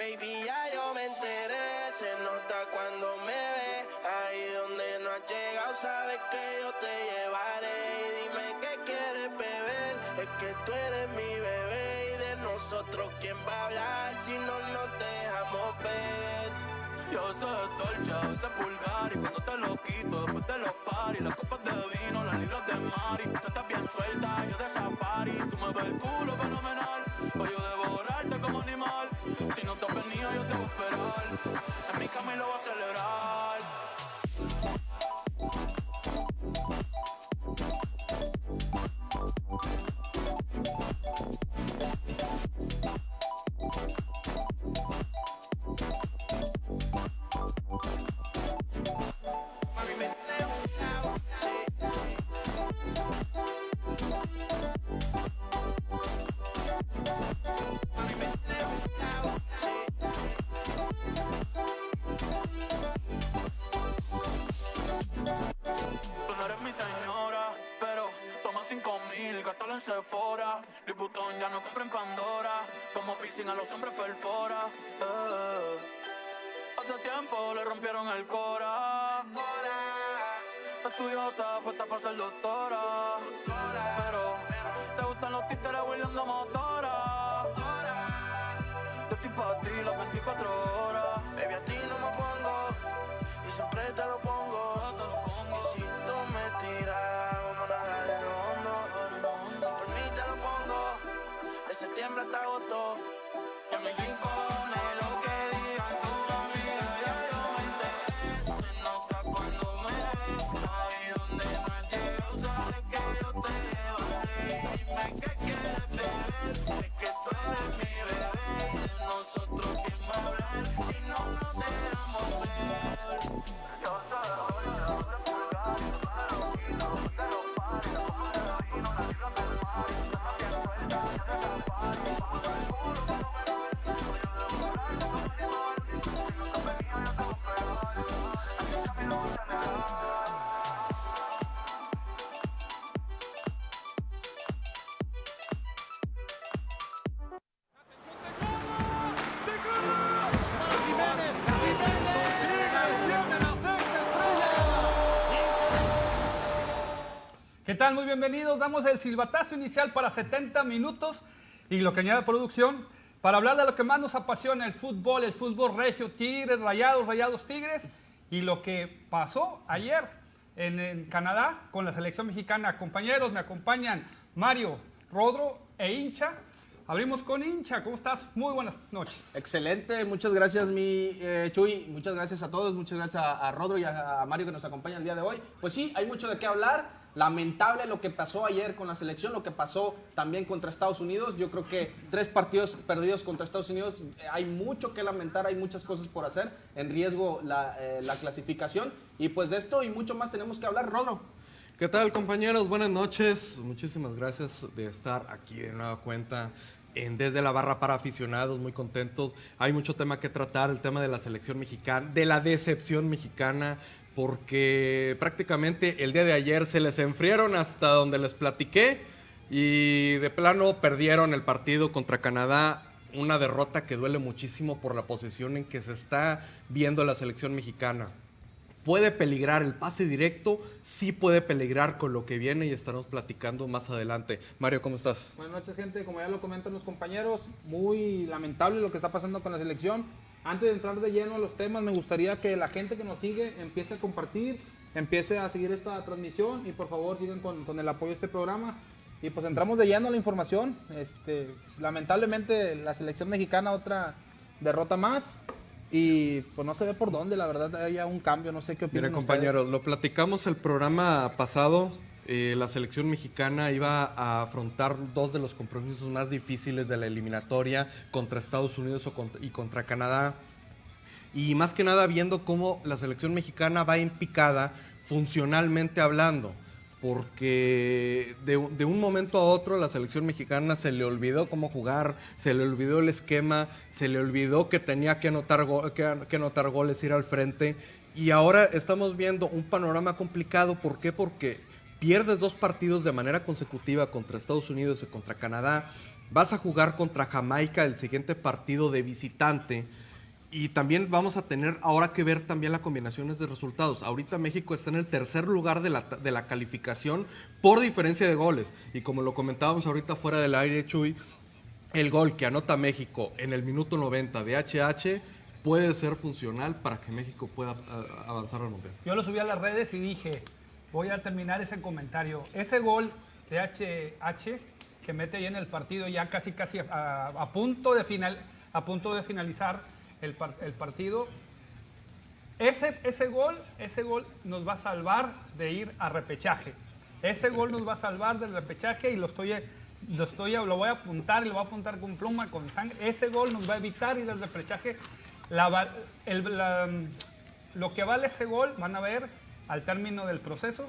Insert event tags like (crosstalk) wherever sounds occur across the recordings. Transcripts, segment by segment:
Baby, ya yo me enteré, se nota cuando me ve. Ahí donde no has llegado, sabes que yo te llevaré. Y dime qué quieres beber, es que tú eres mi bebé. Y de nosotros, ¿quién va a hablar si no nos dejamos ver? Yo sé dolce, a veces vulgar Y cuando te lo quito, después de los paris Las copas de vino, las libras de mari Tú estás bien suelta, yo de safari Tú me ves el culo fenomenal Voy yo devorarte como animal. Si no te has yo te voy a esperar. En mi cama Estudiosa, puesta para ser doctora. Tal? Muy bienvenidos. Damos el silbatazo inicial para 70 minutos y lo que añade producción para hablar de lo que más nos apasiona, el fútbol, el fútbol regio, Tigres, Rayados, Rayados, Tigres y lo que pasó ayer en, en Canadá con la selección mexicana. Compañeros, me acompañan Mario, Rodro e Hincha. Abrimos con Hincha. ¿Cómo estás? Muy buenas noches. Excelente, muchas gracias mi eh, Chuy, muchas gracias a todos, muchas gracias a, a Rodro y a, a Mario que nos acompañan el día de hoy. Pues sí, hay mucho de qué hablar. Lamentable lo que pasó ayer con la selección, lo que pasó también contra Estados Unidos. Yo creo que tres partidos perdidos contra Estados Unidos, eh, hay mucho que lamentar, hay muchas cosas por hacer, en riesgo la, eh, la clasificación. Y pues de esto y mucho más tenemos que hablar, Rodro. ¿Qué tal compañeros? Buenas noches. Muchísimas gracias de estar aquí de nueva cuenta en Desde la Barra para aficionados, muy contentos. Hay mucho tema que tratar, el tema de la selección mexicana, de la decepción mexicana, porque prácticamente el día de ayer se les enfriaron hasta donde les platiqué y de plano perdieron el partido contra Canadá. Una derrota que duele muchísimo por la posición en que se está viendo la selección mexicana puede peligrar el pase directo, sí puede peligrar con lo que viene y estaremos platicando más adelante. Mario, ¿cómo estás? Buenas noches, gente. Como ya lo comentan los compañeros, muy lamentable lo que está pasando con la selección. Antes de entrar de lleno a los temas, me gustaría que la gente que nos sigue empiece a compartir, empiece a seguir esta transmisión y por favor sigan con, con el apoyo de este programa. Y pues entramos de lleno a la información. Este, lamentablemente la selección mexicana otra derrota más y pues no se ve por dónde, la verdad haya un cambio, no sé qué opinan Mira, compañeros, ustedes. lo platicamos el programa pasado. Eh, la selección mexicana iba a afrontar dos de los compromisos más difíciles de la eliminatoria contra Estados Unidos y contra Canadá. Y más que nada viendo cómo la selección mexicana va en picada funcionalmente hablando. Porque de, de un momento a otro la selección mexicana se le olvidó cómo jugar, se le olvidó el esquema, se le olvidó que tenía que anotar, go- que, que anotar goles, ir al frente. Y ahora estamos viendo un panorama complicado. ¿Por qué? Porque pierdes dos partidos de manera consecutiva contra Estados Unidos y contra Canadá, vas a jugar contra Jamaica el siguiente partido de visitante. Y también vamos a tener ahora que ver también las combinaciones de resultados. Ahorita México está en el tercer lugar de la, de la calificación por diferencia de goles. Y como lo comentábamos ahorita fuera del aire, Chuy, el gol que anota México en el minuto 90 de HH puede ser funcional para que México pueda a- avanzar al mundial. Yo lo subí a las redes y dije, voy a terminar ese comentario. Ese gol de HH que mete ahí en el partido ya casi casi a, a punto de final, a punto de finalizar el, el partido. Ese, ese gol, ese gol nos va a salvar de ir a repechaje. Ese gol nos va a salvar del repechaje y lo estoy, lo estoy, lo voy a apuntar lo voy a apuntar con pluma, con sangre. Ese gol nos va a evitar ir al repechaje. La el- la- lo que vale ese gol, van a ver al término del proceso,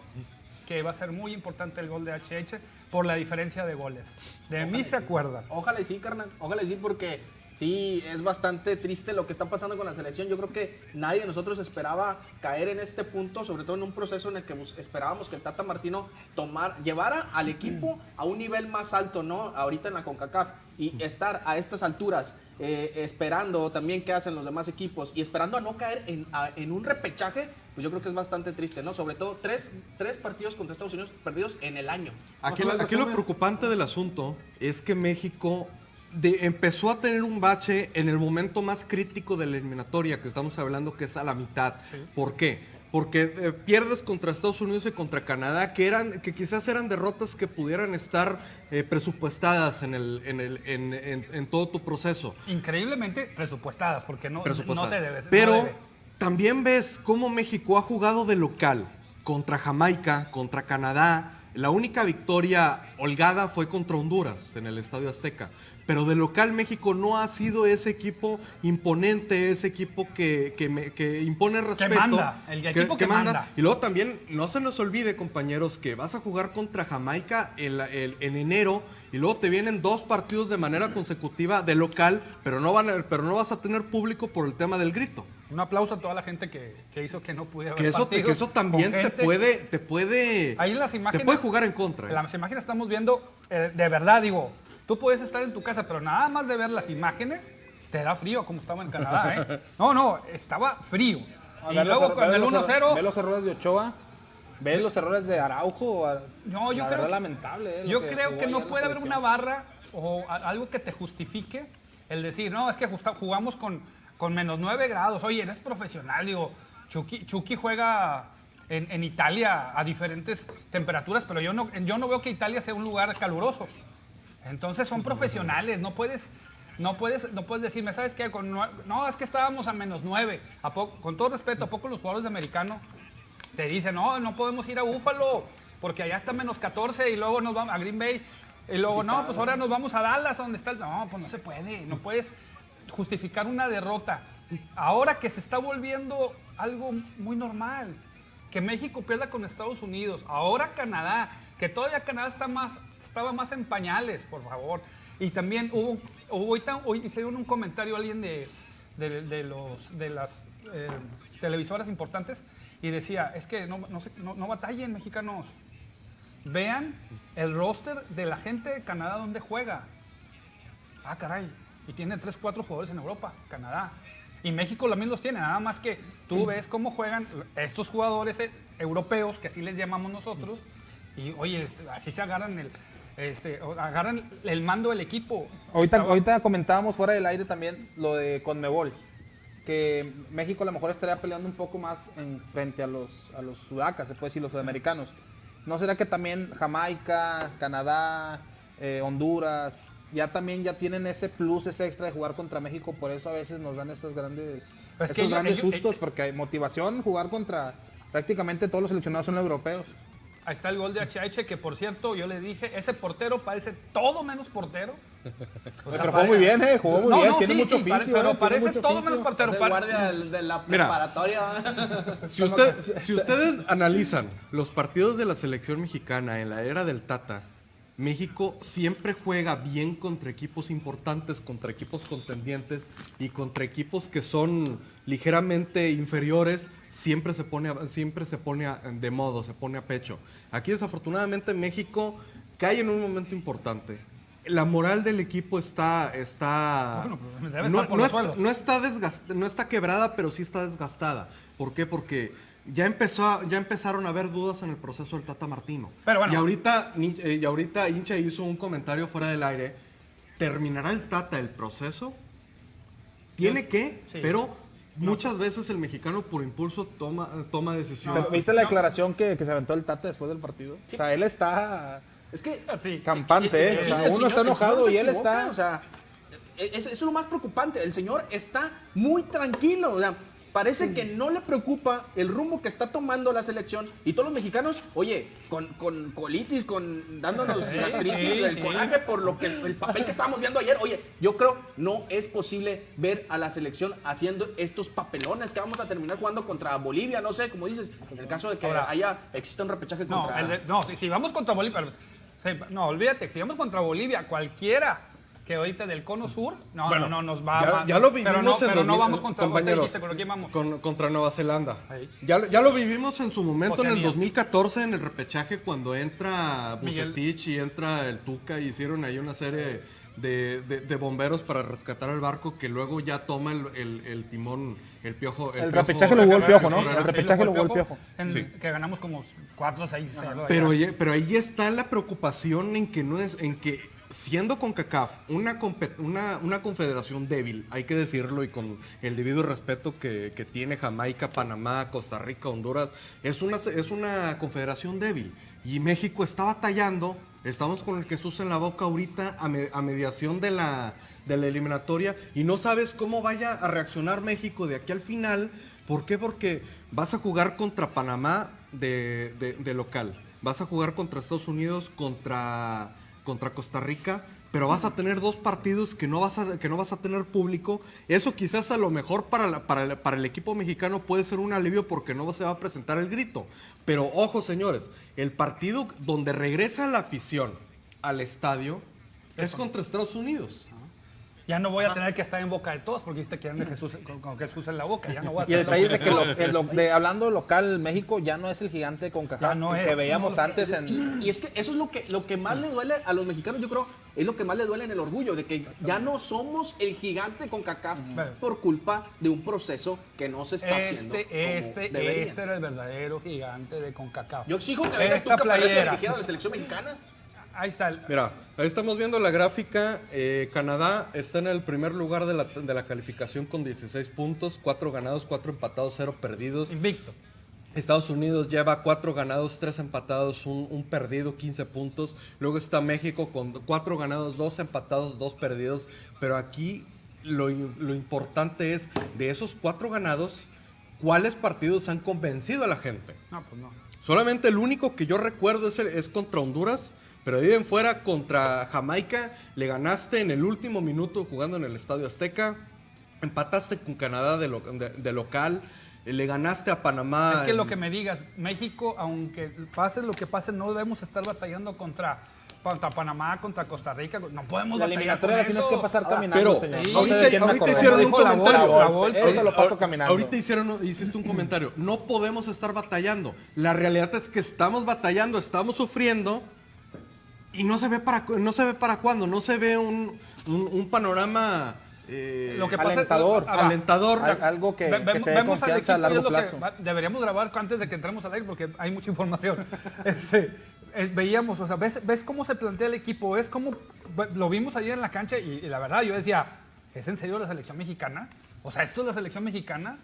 que va a ser muy importante el gol de HH por la diferencia de goles. De mí se acuerdan. Ojalá y sí, carnal. Ojalá y sí, porque sí, es bastante triste lo que está pasando con la selección. Yo creo que nadie de nosotros esperaba caer en este punto, sobre todo en un proceso en el que esperábamos que el Tata Martino tomar, llevara al equipo a un nivel más alto, ¿no? Ahorita en la CONCACAF. Y estar a estas alturas eh, esperando también qué hacen los demás equipos y esperando a no caer en, a- en un repechaje, pues yo creo que es bastante triste, ¿no? Sobre todo tres, tres partidos contra Estados Unidos perdidos en el año. Aquí, lo preocupante del asunto es que México de- empezó a tener un bache en el momento más crítico de la eliminatoria, que estamos hablando que es a la mitad. ¿Por qué? Porque eh, pierdes contra Estados Unidos y contra Canadá, que eran, que quizás eran derrotas que pudieran estar eh, presupuestadas en, el, en, el, en, en- en todo tu proceso. Increíblemente presupuestadas, porque no, se debe. no Pero debe. También ves cómo México ha jugado de local contra Jamaica, contra Canadá. La única victoria holgada fue contra Honduras en el Estadio Azteca. Pero de local México no ha sido ese equipo imponente, ese equipo que, que me- que impone respeto. manda, el equipo que manda. Y luego también, no se nos olvide, compañeros, que vas a jugar contra Jamaica en, la- el- en enero y luego te vienen dos partidos de manera consecutiva de local, pero no, van a- pero no vas a tener público por el tema del grito. Un aplauso a toda la gente que, que hizo que no pudiera Que eso, que eso también te puede, te puede, Ahí en las imágenes. te puede jugar en contra. En ¿eh? las imágenes estamos viendo, eh, de verdad, digo, tú puedes estar en tu casa, pero nada más de ver las imágenes, te da frío, como estaba en Canadá, ¿eh? (laughs) No, no, estaba frío. A Y ver luego con el los erro- 1-0, Ve los errores de Ochoa. Ve los errores de Araujo. No, yo la creo que- lamentable. eh, yo creo que no puede haber una barra o algo que te justifique el decir, no, es que jugamos con, con menos 9 grados. Oye, eres profesional, digo, Chucky, Chucky juega en, en Italia a diferentes temperaturas, pero yo no, yo no veo que Italia sea un lugar caluroso. Entonces son profesionales, no puedes, no puedes, no puedes decirme, ¿sabes qué? Con no, es que estábamos a menos 9. ¿A poco- con todo respeto, ¿a poco los jugadores de americano te dicen, no, no podemos ir a Búfalo porque allá está menos 14 y luego nos vamos a Green Bay y luego, no, pues ahora nos vamos a Dallas donde está el... No, pues no se puede, no puedes justificar una derrota. Ahora que se está volviendo algo muy normal, que México pierda con Estados Unidos, ahora Canadá, que todavía Canadá está más, estaba más en pañales, por favor. Y también hubo, ahorita- hoy hicieron un comentario alguien de, de, de los, de las eh, televisoras importantes y decía, es que no, no, no- no batallen mexicanos, vean el roster de la gente de Canadá donde juega. Ah, caray. Y tiene 3, 4 jugadores en Europa, Canadá. Y México también los tiene, nada más que tú ves cómo juegan estos jugadores eh, europeos, que así les llamamos nosotros, y oye, así se agarran el, este, agarran el mando del equipo. Ahorita, Estaba- ahorita comentábamos fuera del aire también lo de Conmebol. Que México a lo mejor estaría peleando un poco más en frente a los, a los sudacas, se puede decir, los sudamericanos. ¿No será que también Jamaica, Canadá, eh, Honduras, ya también ya tienen ese plus, ese extra de jugar contra México? Por eso a veces nos dan esos grandes, Es esos que ellos- grandes ellos- sustos, porque hay motivación jugar contra prácticamente todos los seleccionados son europeos. Ahí está el gol de HH, que por cierto, yo le dije, ese portero parece todo menos portero. O sea, Pero jugó muy bien, ¿eh? Jugó muy No, bien, no, tiene sí, mucho sí, oficio. pare- pero ¿eh? Parece todo oficio. menos portero. Es el Par- guardia de la Mira. preparatoria. (laughs) Si, usted- si ustedes analizan los partidos de la selección mexicana en la era del Tata, México siempre juega bien contra equipos importantes, contra equipos contendientes y contra equipos que son ligeramente inferiores, siempre se pone, siempre se pone a- de modo, se pone a pecho. Aquí desafortunadamente México cae en un momento importante. La moral del equipo está, está Bueno, pues, no, no no está desgast- no está quebrada, pero sí está desgastada. ¿Por qué? Porque ya empezó, a- ya empezaron a haber dudas en el proceso del Tata Martino. Pero bueno. Y ahorita, eh, y ahorita Hincha hizo un comentario fuera del aire. ¿Terminará el Tata el proceso? Tiene que, Sí. pero muchas veces el mexicano por impulso toma, toma decisiones. ¿Viste la declaración que, que se aventó el Tata después del partido? O sea, él está Es que Sí. campante, ¿eh? O sea, el uno está enojado y él equivoca, está... O sea, es, eso es lo más preocupante. El señor está muy tranquilo. O sea, parece que no le preocupa el rumbo que está tomando la selección. Y todos los mexicanos, oye, con, con colitis, con dándonos Sí, gastritis, sí, el sí. coraje por lo que el papel que estábamos viendo ayer. Oye, yo creo no es posible ver a la selección haciendo estos papelones que vamos a terminar jugando contra Bolivia. No sé, como dices, en el caso de que Ahora- haya exista un repechaje No, contra. el de- no, si, vamos contra Bolivia, no, olvídate, si vamos contra Bolivia, cualquiera que ahorita del cono sur, no, Bueno, no, no, nos va ya, va- ya lo pero vivimos no, en pero no 2000, vamos contra compañeros, dijiste, ¿con quién vamos? con- contra Nueva Zelanda. Ya, lo- ya lo vivimos en su momento en el Oceanía. 2014 en el repechaje cuando entra Miguel. Bucetich y entra el Tuca y hicieron ahí una serie de, de- de bomberos para rescatar el barco que luego ya toma el, el- el timón, el piojo. El Piojo- repechaje lo jugó el Piojo, ¿no? El repechaje lo jugó el Piojo, en- Sí. Que ganamos como 4 6 0 Pero, ahí- pero ahí está la preocupación en que no es, en que siendo CONCACAF una, una, confederación débil, hay que decirlo y con el debido respeto que, tiene Jamaica, Panamá, Costa Rica, Honduras, es una, es una confederación débil. Y México está batallando, estamos con el Jesús en la boca ahorita a, me- a mediación de la, de la eliminatoria y no sabes cómo vaya a reaccionar México de aquí al final. ¿Por qué? Porque vas a jugar contra Panamá de- de local, vas a jugar contra Estados Unidos, contra, contra Costa Rica, pero vas a tener dos partidos que no vas a, que no vas a tener público. Eso quizás a lo mejor para, la- para, para el equipo mexicano puede ser un alivio porque no se va a presentar el grito. Pero ojo señores, el partido donde regresa la afición al estadio es contra Estados Unidos. Ya no voy a tener que estar en boca de todos porque viste que anda Jesús con, con Jesús en la boca. Ya no voy a Y el detalle es de que boca lo- (laughs) el lo- de- hablando local, México ya no es el gigante con Ya Cacá no es. que veíamos No, antes en... Y es que eso es lo que, lo que más le duele a los mexicanos, yo creo, es lo que más le duele en el orgullo, de que ya no somos el gigante con CACAF Bueno. por culpa de un proceso que no se está haciendo. Este, como este, debería. este era el verdadero gigante de CONCACAF. Yo exijo que venga tu playera. a la selección mexicana. Ahí está. el- Mira, ahí estamos viendo la gráfica. eh, Canadá está en el primer lugar de la, de la calificación con 16 puntos, 4 ganados, 4 empatados, 0 perdidos. Invicto. Estados Unidos lleva 4 ganados, 3 empatados, un, un perdido, 15 puntos. Luego está México con 4 ganados, 2 empatados, 2 perdidos. Pero aquí lo, lo importante es, de esos 4 ganados, ¿cuáles partidos han convencido a la gente? No, pues no. Solamente el único que yo recuerdo es, el- es contra Honduras, pero de ahí en fuera contra Jamaica le ganaste en el último minuto jugando en el Estadio Azteca, empataste con Canadá de, lo- de- de local, le ganaste a Panamá. Es que lo en- que me digas, México, aunque pase lo que pase, no debemos estar batallando contra, contra Panamá, contra Costa Rica. No podemos La batallar eliminatoria la tienes que pasar caminando, pero señor. sí, no sé ahorita- ahorita hicieron un la comentario. La. Esto lo paso caminando. Ahorita hicieron, hiciste un comentario. No podemos estar batallando. La realidad es que estamos batallando, estamos sufriendo y no se ve para, no se ve para cuándo. No se ve un, un- un panorama eh, Lo que pasa- Alentador. Ah, alentador. Al- algo que, Ve- que te dé confianza a es largo plazo. deberíamos grabar antes de que entremos al aire porque hay mucha información. (laughs) Este, eh, veíamos, o sea, ves, ves cómo se plantea el equipo, ves cómo lo vimos ayer en la cancha y, y la verdad yo decía, ¿es en serio la selección mexicana? O sea, ¿esto es la selección mexicana?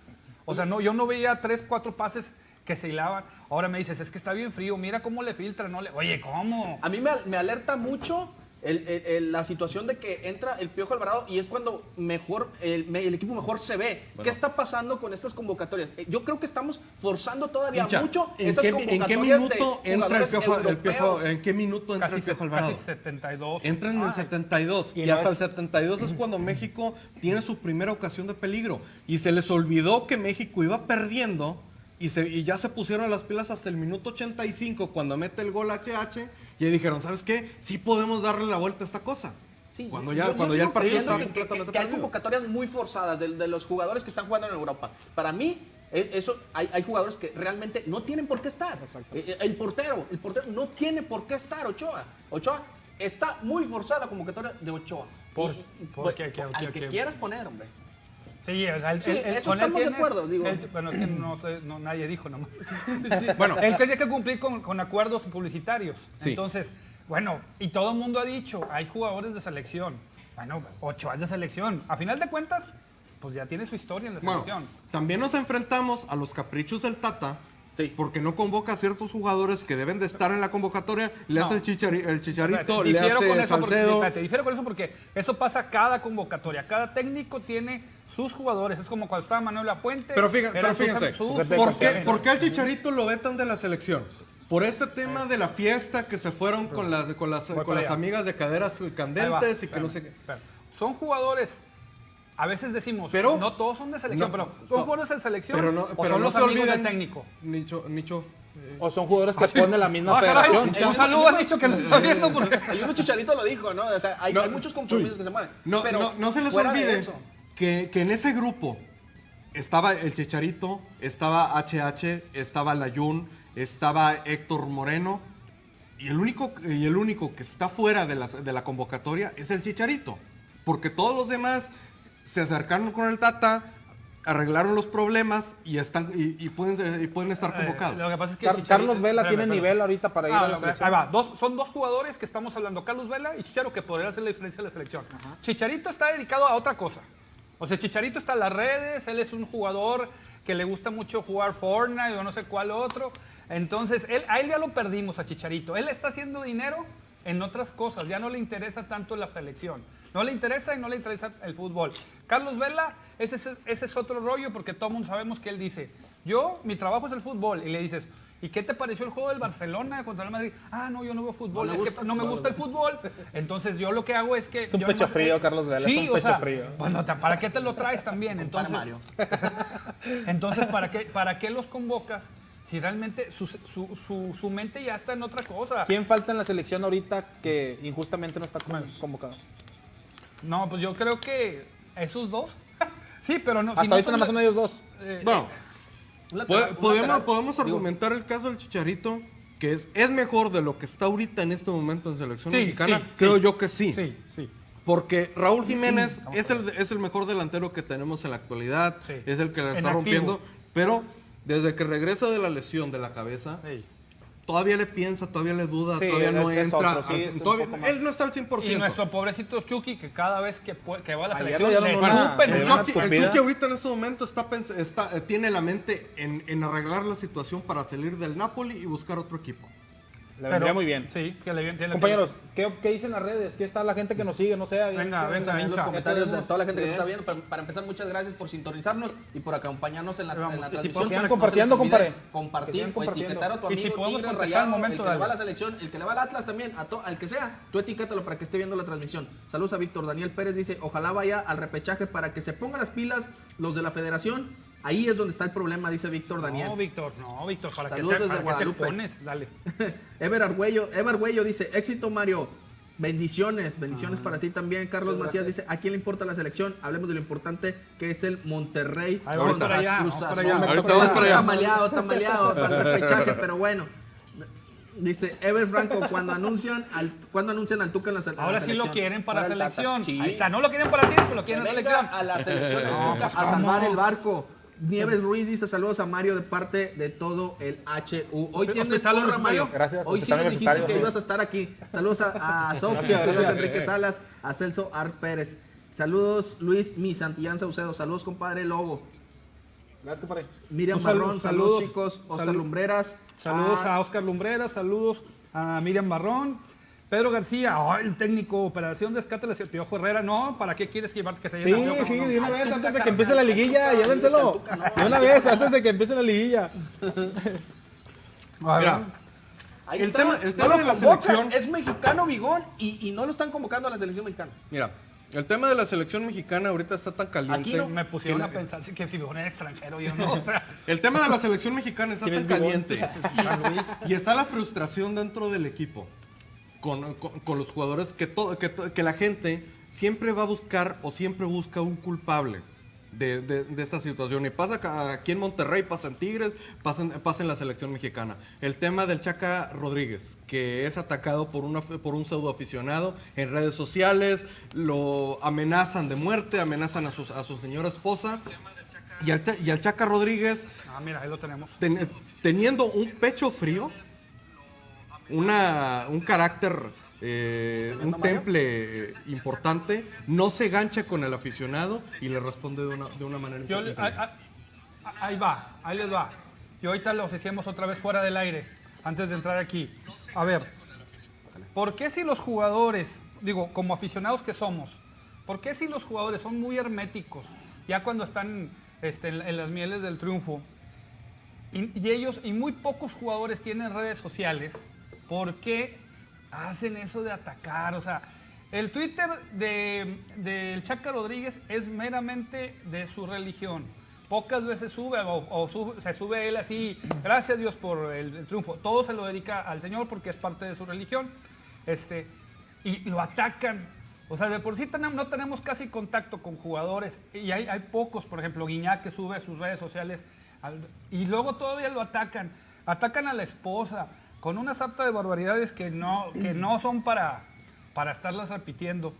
O sea, no, yo no veía tres, cuatro pases que se hilaban. Ahora me dices, es que está bien frío, mira cómo le filtra, no le... Oye, ¿cómo? A mí me, me alerta mucho el- el- el- la situación de que entra el Piojo Alvarado y es cuando mejor el, me- el equipo mejor se ve. ¿Qué está pasando con estas convocatorias? Eh, Yo creo que estamos forzando todavía mucho ¿en esas qué, en qué convocatorias minuto de entra el piojo, el Piojo-. ¿En qué minuto entra Casi, el Piojo Alvarado? casi 72. Entra en el Ay. 72 y, Y no hasta es- el 72 es cuando (clears throat) México tiene su primera ocasión de peligro. Y se les olvidó que México iba perdiendo y, se, y ya se pusieron las pilas hasta el minuto 85 cuando mete el gol HH Y ahí dijeron, ¿sabes qué? Sí podemos darle la vuelta a esta cosa. Sí, cuando yo- ya, yo cuando sigo ya el partido está que- que, completamente que hay perdido. convocatorias muy forzadas de, de los jugadores que están jugando en Europa. Para mí, es- eso hay, hay jugadores que realmente no tienen por qué estar. Eh, eh, El portero, el portero no tiene por qué estar Ochoa. Ochoa está muy forzada la convocatoria de Ochoa. ¿Por- Y- pues, al que quieras poner, hombre. Sí, el- Sí, el- el- eso estamos de acuerdo, digo. el- bueno, es que no, sé, no, nadie dijo nomás. Bueno, Él tenía que cumplir con, con acuerdos publicitarios. Sí. Entonces, bueno, y todo el mundo ha dicho, hay jugadores de selección. Bueno, Ochoa de selección. A final de cuentas, pues ya tiene su historia en la Bueno, selección. también nos enfrentamos a los caprichos del Tata. Sí. Porque no convoca a ciertos jugadores que deben de estar en la convocatoria. Le No. hace el, chichari- el chicharito, Espérate, le hace con eso porque, Salcedo. espérate, difiero con eso porque eso pasa cada convocatoria. Cada técnico tiene sus jugadores. Es como cuando estaba Manuel Apuente. Pero, fíjate, pero fíjense, sus- ¿por qué, por qué al Chicharito lo vetan de la selección? Por este tema de la fiesta que se fueron con las, con las, con las amigas de caderas Ahí va, candentes y que no sé qué. Son jugadores. A veces decimos, Pero- no todos son de selección, No, pero son jugadores de selección Pero no, o pero son no los se amigos del técnico. Nicho, Nicho. O son jugadores que ponen la misma Ah, caray, federación. un saludo a Nicho que nos está viendo. (laughs) porque- El mismo Chicharito lo dijo, ¿no? O sea, hay, No, hay muchos compromisos que se mueven. No, pero no, no se les olvide eso, que, que en ese grupo estaba el Chicharito, estaba HH, estaba Layun, estaba Héctor Moreno. Y el único, y el único que está fuera de la, de la convocatoria es el Chicharito. Porque todos los demás se acercaron con el Tata, arreglaron los problemas y, están, y, y pueden, y pueden estar Eh, convocados. lo que pasa es que Car- Chicharito- Carlos Vela espérame, tiene espérame. nivel ahorita para ir Ah, a la selección. Ahí va, dos- son dos jugadores que estamos hablando, Carlos Vela y Chicharo, que podrían hacer la diferencia en la selección. Chicharito está dedicado a otra cosa. O sea, Chicharito está en las redes, él es un jugador que le gusta mucho jugar Fortnite o no sé cuál otro. Entonces, él, a él ya lo perdimos, a Chicharito. Él está haciendo dinero en otras cosas, ya no le interesa tanto la selección. No le interesa y no le interesa el fútbol. Carlos Vela, ese, es- ese es otro rollo porque todo mundo sabemos que él dice, yo, mi trabajo es el fútbol. Y le dices, ¿y qué te pareció el juego del Barcelona contra el Madrid? Ah, no, yo no veo fútbol, No es que gusta no me gusta el fútbol. Entonces yo lo que hago es que... Es un pecho frío, Carlos Vela, Sí, es un o pecho sea, frío. Bueno, ta- ¿para qué te lo traes también? para Entonces, Mario. (laughs) entonces, ¿para qué, ¿para qué los convocas si realmente su, su, su, su mente ya está en otra cosa? ¿Quién falta en la selección ahorita que injustamente no está con- convocado? No, pues yo creo que esos dos. (laughs) sí, pero no. si Hasta no ahorita son nada más de- son ellos dos. eh, Bueno, po- lateral- podemos, lateral. podemos Digo, argumentar el caso del Chicharito, que es, es mejor de lo que está ahorita en este momento en selección Sí, mexicana. sí, Creo sí. yo que sí. Sí, sí. Porque Raúl Jiménez es el, es el mejor delantero que tenemos en la actualidad, Sí. es el que la En está activo. rompiendo, pero desde que regresa de la lesión de la cabeza, sí. Todavía le piensa, todavía le duda, Sí, todavía no entra. otro, sí, al- todavía- él no está al 100%. Y nuestro pobrecito Chucky, que cada vez que, que va a la Ayer selección le El Chucky, el escupida. Chucky ahorita en este momento está, pens- está- eh, tiene la mente en, en arreglar la situación para salir del Napoli y buscar otro equipo. Le vendría muy bien. Sí, que le viene. Compañeros, ¿qué, ¿qué dicen las redes? ¿Qué está la gente que nos sigue? No sé. Venga, ¿qué- venga, qué- en los comentarios de toda la gente que nos está viendo. Para, para empezar, muchas gracias por sintonizarnos y por acompañarnos en la, Vamos, en la si transmisión. Sigan No compartiendo, compadre. Compartir o compartiendo. etiquetar a tu Y si amigo podemos Tigre Rayado, momento, el que le va a la selección, el que le va al Atlas también, a to- al que sea, tú etiquétalo para que esté viendo la transmisión. Saludos a Víctor Daniel Pérez, dice, ojalá vaya al repechaje para que se pongan las pilas los de la federación. Ahí es donde está el problema, dice Víctor Daniel. No, Víctor, no, Víctor, ¿para qué te, Saludos desde para qué te expones? Dale. (laughs) Ever Argüello, Ever Argüello dice, éxito Mario, bendiciones, bendiciones para ti también. Carlos Macías dice, ¿a quién le importa la selección? Hablemos de lo importante que es el Monterrey Ahí vamos contra para allá, Cruz vamos para Azul. allá. Ahorita vamos para allá. Está maleado, está maleado para el (laughs) repechaje, pero bueno. Dice Ever Franco, cuando anuncian al, cuando anuncian al Tuca en la, se- en la Ahora sí selección. lo quieren para, el Tata. selección. Sí. Ahí está, no lo quieren para ti, pero lo Que quieren en la selección. a la selección el No, Tuca pues, a salvar el barco. Nieves Ruiz dice saludos a Mario de parte de todo el HU. Hoy tienes porra. Mario. Gracias, Hoy sí nos dijiste que sí. ibas a estar aquí. Saludos a, a (laughs) Sofía, saludos a. Enrique Salas, a Celso Ar Pérez. Saludos Luis Mi Santillán Saucedo. Saludos compadre Lobo. Gracias, compadre. Miriam Marrón, saludos, saludos. chicos. Oscar Lumbreras. Saludos Ah, a Oscar Lumbrera, saludos a Miriam Barrón. Pedro García, oh, el técnico, Operación Descate, el Piojo Herrera. No, ¿para qué quieres llevarte que se Sí, llene sí, No. de una vez, antes de que empiece la liguilla, llévenselo. De una vez, antes de que empiece la liguilla. A ver, Mira, ahí el está. tema- el de la selección- Es mexicano, Bigón, y, y no lo están convocando a la selección mexicana. Mira, el tema de la selección mexicana ahorita está tan caliente. Aquí no. me pusieron a pensar si- que si me era extranjero, yo no, o sea. El tema de la selección mexicana está ¿Quién tan Bigón? caliente y está la frustración dentro del equipo. Con, con- con los jugadores que, todo, que, que la gente siempre va a buscar o siempre busca un culpable de, de- de esta situación. Y pasa aquí en Monterrey, pasa en Tigres, pasa en, pasa en la selección mexicana. El tema del Chaca Rodríguez, que es atacado por, una, por un pseudo aficionado en redes sociales, lo amenazan de muerte, amenazan a, sus- a su señora esposa. Y al, y al Chaca Rodríguez Ah, mira, ahí lo tenemos. ten- teniendo un pecho frío, una, un carácter, eh, un temple eh, importante, no se gancha con el aficionado y le responde de una, de una manera Yo inteligente. ahí, va, ahí les va. Y ahorita los hicimos otra vez fuera del aire, antes de entrar aquí. A ver, ¿por qué si los jugadores, digo, como aficionados que somos, ¿por qué si los jugadores son muy herméticos, ya cuando están este, en, en las mieles del triunfo, y, y ellos, y muy pocos jugadores tienen redes sociales, ¿por qué hacen eso de atacar? O sea, el Twitter de- del Chaca Rodríguez es meramente de su religión. Pocas veces sube o, se sube él así, gracias Dios por el, triunfo. Todo se lo dedica al Señor porque es parte de su religión. Este, y lo atacan. O sea, de por sí no tenemos casi contacto con jugadores. Y hay, pocos, por ejemplo, Guiñac que sube a sus redes sociales. al- y luego todavía lo atacan. Atacan a la esposa con una sarta de barbaridades que no, que no son para, para estarlas repitiendo.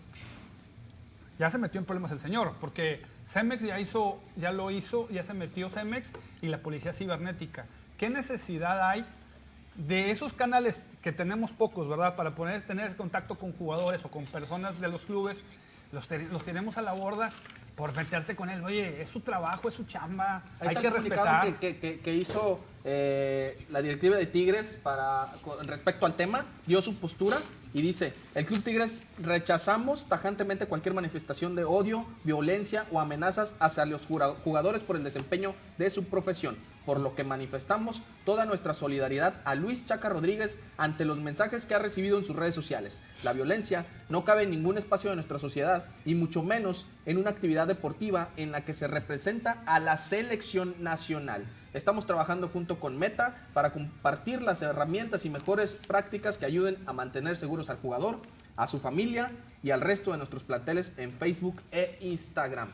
Ya se metió en problemas el señor, porque Cemex ya hizo, ya lo hizo, ya se metió Cemex y la policía cibernética. ¿Qué necesidad hay de esos canales que tenemos pocos, ¿verdad? Para poder tener contacto con jugadores o con personas de los clubes, los, te- los tenemos a la borda por meterte con él. Oye, es su trabajo, es su chamba, Ahí hay que respetar. que, que- que- que hizo eh, la directiva de Tigres para, respecto al tema, dio su postura y dice, el Club Tigres rechazamos tajantemente cualquier manifestación de odio, violencia o amenazas hacia los jugadores por el desempeño de su profesión, por lo que manifestamos toda nuestra solidaridad a Luis Chaca Rodríguez ante los mensajes que ha recibido en sus redes sociales. La violencia no cabe en ningún espacio de nuestra sociedad y mucho menos en una actividad deportiva en la que se representa a la selección nacional. Estamos trabajando junto con Meta para compartir las herramientas y mejores prácticas que ayuden a mantener seguros al jugador, a su familia y al resto de nuestros planteles en Facebook e Instagram.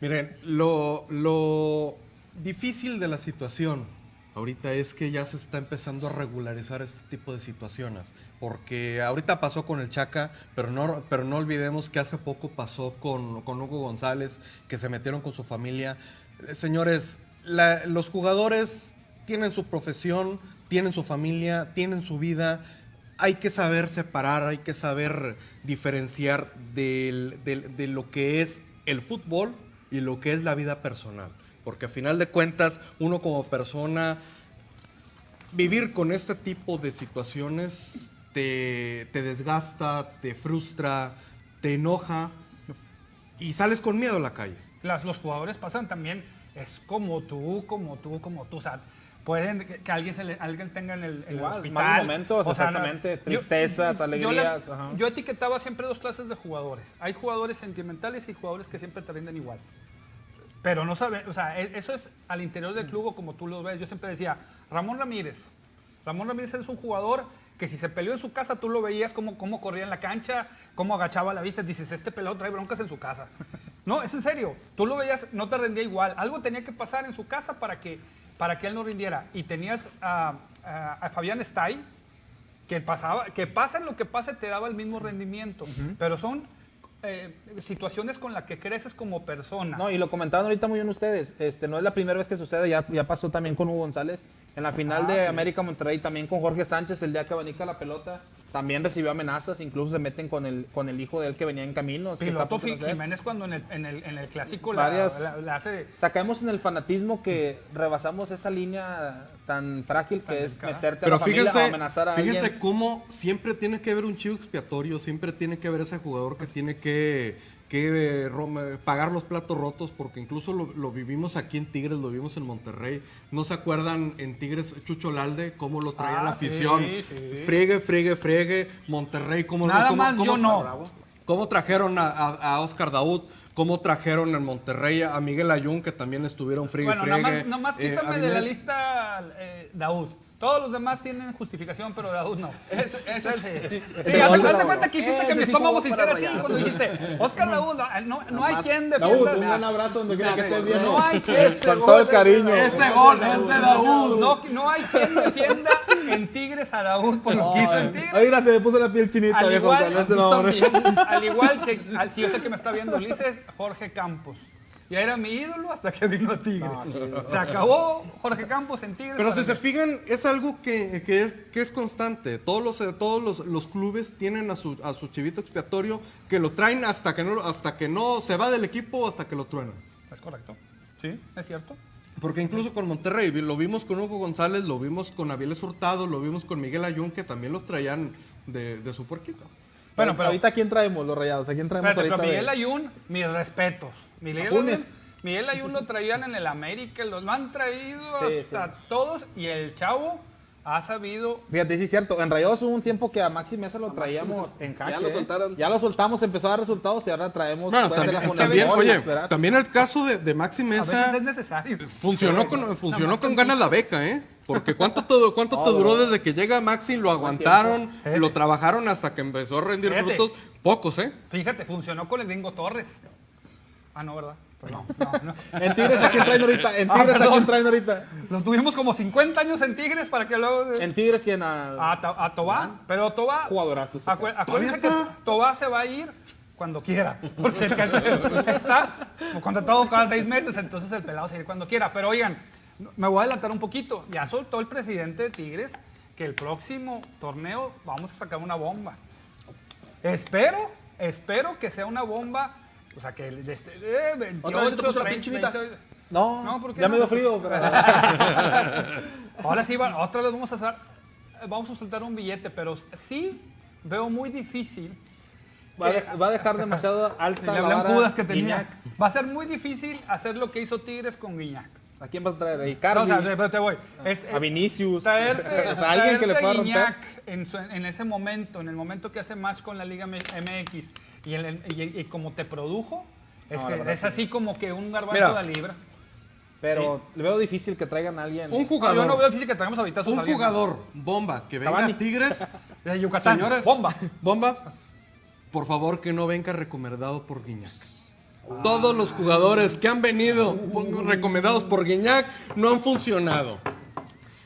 Miren, lo, lo difícil de la situación ahorita es que ya se está empezando a regularizar este tipo de situaciones. Porque ahorita pasó con el Chaca, pero no, pero no olvidemos que hace poco pasó con, con Hugo González, que se metieron con su familia. Eh, Señores, los jugadores tienen su profesión, tienen su familia, tienen su vida. Hay que saber separar, hay que saber diferenciar de lo que es el fútbol y lo que es la vida personal. Porque a final de cuentas, uno como persona, vivir con este tipo de situaciones te, desgasta, te frustra, te enoja y sales con miedo a la calle. Los jugadores pasan también, es como tú, como tú, como tú. O sea, pueden que, alguien, se le- alguien tenga en el, en el Igual, hospital. malos momentos, O sea, exactamente, tristezas, yo alegrías, Yo, etiquetaba siempre dos clases de jugadores. Hay jugadores sentimentales y jugadores que siempre te rinden igual. Pero no sabe, o sea, e- eso es al interior del club o como tú lo ves. Yo siempre decía, Ramón Ramírez. Ramón Ramírez es un jugador que si se peleó en su casa, tú lo veías cómo, cómo corría en la cancha, cómo agachaba la vista. Dices, este pelado trae broncas en su casa. No, es en serio. Tú lo veías, no te rendía igual. Algo tenía que pasar en su casa para que, para que él no rindiera. Y tenías a, a- a Fabián Stay, que pasaba, que pasa lo que pase te daba el mismo rendimiento. Pero son eh, situaciones con las que creces como persona. No, y lo comentaban ahorita muy bien ustedes. Este, no es la primera vez que sucede, ya, ya pasó también con Hugo González. En la final Ah, de sí. América Monterrey, también con Jorge Sánchez, el día que abanica la pelota, también recibió amenazas, incluso se meten con el, con el hijo de él que venía en camino. que está a Piloto nacer. Jiménez cuando en el, en el, en el clásico la, Varias- la- la hace... O sea, caemos en el fanatismo que rebasamos esa línea tan frágil Tan que es delicada. meterte a Pero la familia fíjense, o amenazar a fíjense alguien. cómo siempre tiene que haber un chivo expiatorio, siempre tiene que haber ese jugador que tiene que, que eh, rom- pagar los platos rotos, porque incluso lo, lo vivimos aquí en Tigres, lo vivimos en Monterrey. ¿No se acuerdan en Tigres Chucho Lalde cómo lo traía Ah, la afición? sí, sí. Friegue, friegue, friegue. Monterrey, cómo Nada cómo- más cómo- yo no. Bravo. ¿Cómo trajeron a, a- a Oscar Daud? ¿Cómo trajeron en Monterrey a Miguel Ayun, que también estuvieron friegue, Bueno, friegue? nada más, nada más Eh, quítame de la lista eh, Daud. Todos los demás tienen justificación, pero Daud no. (laughs) Ese, ese es- Sí, haz es- haz de cuenta que hiciste que mi sí estómago se hiciera así cuando dijiste, Oscar Daud, no, no hay quien Daud, defienda. un gran abrazo donde quiera que estés bien. No hay (laughs) quien, Con todo el cariño. Ese gol es de Daúd. no, no hay quien defienda en Tigres a Daud por lo que hizo en Tigres. Ay, mira, se me puso la piel chinita, Al viejo, igual, (laughs) nombre. al igual que, al, si yo sé que me está viendo Ulises, Jorge Campos. Ya era mi ídolo hasta que vino a Tigres. Se acabó Jorge Campos en Tigres. Pero si se fijan, es algo que, que es, que es constante. Todos los, todos los, los clubes tienen a su, a su chivito expiatorio que lo traen hasta que, no, hasta que no se va del equipo o hasta que lo truenan. Es correcto. Sí, es cierto. Porque incluso con Monterrey, lo vimos con Hugo González, lo vimos con Aviles Hurtado, lo vimos con Miguel Ayun, que también los traían de, de su puerquito. Bueno, pero, ahorita, ¿a quién traemos los rayados? ¿A quién traemos espérate, pero ahorita? Miguel de- Ayun, mis respetos. Miguel Miguel Ayun lo traían en el América, lo han traído Sí, hasta todos y el chavo ha sabido Fíjate, sí es cierto. En Rayados hubo un tiempo que a Maxi Mesa lo traíamos en Ya jaque. lo ¿eh? soltaron. Ya lo soltamos, empezó a dar resultados y ahora traemos. Bueno, también, la también, Mori, oye, esperar. también el caso de, de Maxi a veces Mesa es necesario. funcionó con, funcionó con ganas la beca, ¿eh? Porque ¿cuánto te, cuánto te (laughs) duró desde que llega Maxi? Lo aguantaron, lo trabajaron hasta que empezó a rendir Fíjate. frutos. Pocos, ¿eh? Fíjate, funcionó con el gringo Torres. Ah, no, ¿verdad? Perdón, no, no. En Tigres, ¿a quién traen ahorita? En Ah, Tigres, ¿a perdón. quién traen ahorita? Lo tuvimos como 50 años en Tigres para que luego... En Tigres, ¿quién? A... A, a Tobá, pero Tobá... Jugadorazo Acu- acuérdense que. Tobá se va a ir cuando quiera, porque el que está contratado cada seis meses, entonces el pelado se va a ir cuando quiera. Pero oigan, me voy a adelantar un poquito. Ya soltó el presidente de Tigres que el próximo torneo vamos a sacar una bomba. Espero, espero que sea una bomba, o sea, que el este, eh, 28, ¿Otra vez se te puso la piel 30, chinita? 20, No, No, ¿por qué ya no? me dio frío. pero- (laughs) Ahora sí, otra vez vamos a, sa- vamos a soltar un billete, pero sí veo muy difícil. Va a, de- va a dejar demasiado (laughs) alta la vara Judas que tenía. Guiñac. Va a ser muy difícil hacer lo que hizo Tigres con Guiñac. ¿A quién vas a traer? ¿A No, Icardi? o sea, pero te voy. Es- ¿A Vinicius? Traerte, (laughs) o sea, alguien que le pueda a romper. Guiñac en, su- en ese momento, en el momento que hace match con la Liga MX y, el- y- y como te produjo, No, este, es así como que un garbanzo Mira. de libra. Pero le veo difícil que traigan a alguien. Un No, jugador, yo no veo difícil que traigamos ahorita un jugador bomba que venga Cavani. a Tigres. (laughs) de Yucatán. Señores, Bomba. (laughs) Bomba, por favor que no venga recomendado por Guiñac. Todos los jugadores que han venido recomendados por Guiñac no han funcionado.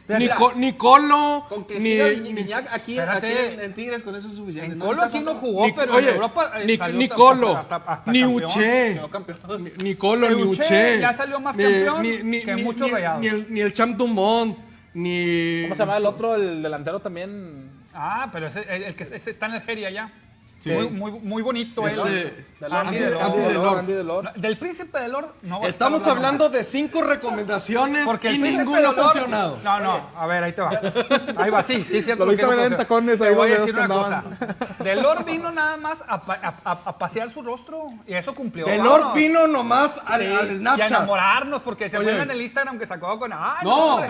Mira, Ni, mira. Co- ni Colo, Con que ni, ni- Guiñac aquí, en, en Tigres con eso es suficiente. En No Colo necesitas aquí no jugó, ni- pero oye, en Europa eh, ni, salió ni hasta- Colo, hasta- hasta ni campeón. Uche, campeón. ni, ni Colo, ni Uche ya salió más campeón que muchos ni- rayados. Ni el, ni el Champ Dumont, ni... ¿Cómo se llama el otro? El delantero también. Ah, pero ese, el, el que ese está en Algeria ya. Sí. Muy, muy, muy bonito Este, él. Delor. Andy Andy- Delor. Andy. Andy Delor. No, Del príncipe de Lor no va a Estamos hablando de cinco recomendaciones porque y el príncipe ninguno ha de funcionado. No, no, a ver, ahí te va. Ahí va, sí, sí, es cierto. Lo viste que no venir en tacones ahí voy a decir una que cosa. Delor vino nada más a, pa- a- a- a pasear su rostro y eso cumplió. Delor vámonos. vino nomás al, Sí, al Y a Snapchat. enamorarnos porque se fue en el Instagram que sacó con. ¡Ay, No!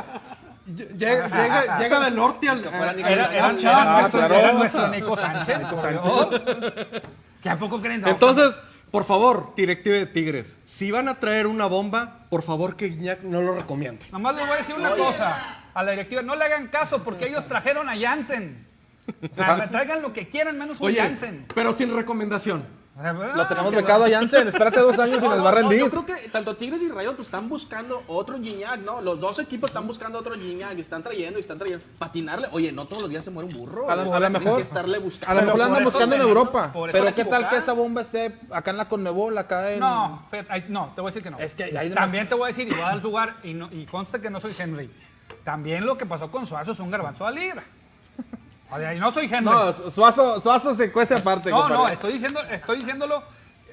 Lle- llega, llega, llega del norte al, Era. Ah. Nico Sánchez. por Dios. ¿Qué a poco creen? No, Entonces, por favor, directiva de Tigres, si van a traer una bomba, por favor que Iñak no lo recomiende. Nomás les voy a decir una cosa a la directiva. No le hagan caso porque ellos trajeron a Jansen. O sea, traigan lo que quieran menos un Oye, Jansen. pero sin recomendación. Lo tenemos becado a (laughs) Jansen. Espérate dos años y No, nos no, va a no, rendir. yo creo que tanto Tigres y Rayos pues, están buscando otro Gignac, ¿no? Los dos equipos están buscando otro Gignac y están trayendo y están trayendo. Patinarle. Oye, no todos los días se muere un burro. A a que mejor- estarle A buscando. lo mejor andan buscando en Europa. Pero qué tal que esa bomba esté acá en la Conmebol, acá en. No, no, te voy a decir que no. Es que También te voy a decir, y voy a dar lugar, y, no, y conste que no soy Henry. También lo que pasó con Suazo es un garbanzo a libra. Y no soy Henry. No, Suazo, Suazo se cuece aparte. no, compadre. no, estoy, diciendo, estoy diciéndolo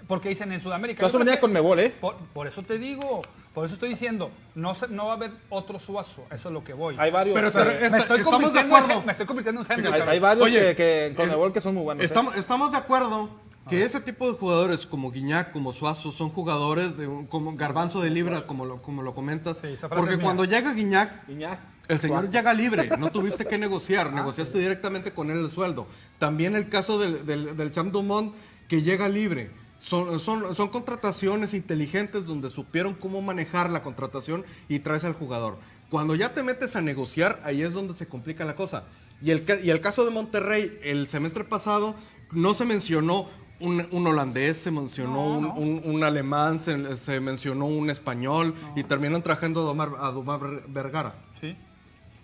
porque dicen en Sudamérica. Suazo venía con Conmebol, ¿eh? Por, por eso te digo, por eso estoy diciendo, no, no va a haber otro Suazo, eso es lo que voy. Hay varios. Pero, pero, me, estoy estamos de en acuerdo. Hen- me estoy convirtiendo en Henry. hay, hay varios Oye, que, que en es- Conmebol que son muy buenos. ¿eh? Estamos, estamos de acuerdo que ese tipo de jugadores como Guiñac, como Suazo, son jugadores de un- como garbanzo de libra, como lo, como lo comentas. Sí, porque cuando llega Guiñac, Iñak. El señor llega libre, no tuviste que (laughs) negociar, Ah, negociaste directamente con él el sueldo. También el caso del, del, del Champ Dumont, que llega libre. Son, son, son contrataciones inteligentes donde supieron cómo manejar la contratación y traes al jugador. Cuando ya te metes a negociar, ahí es donde se complica la cosa. Y el, y el caso de Monterrey, el semestre pasado no se mencionó un, un holandés, se mencionó No, un, no. un- un alemán, se, se mencionó un español y terminan trayendo a Domar, a Domar Ver- Vergara.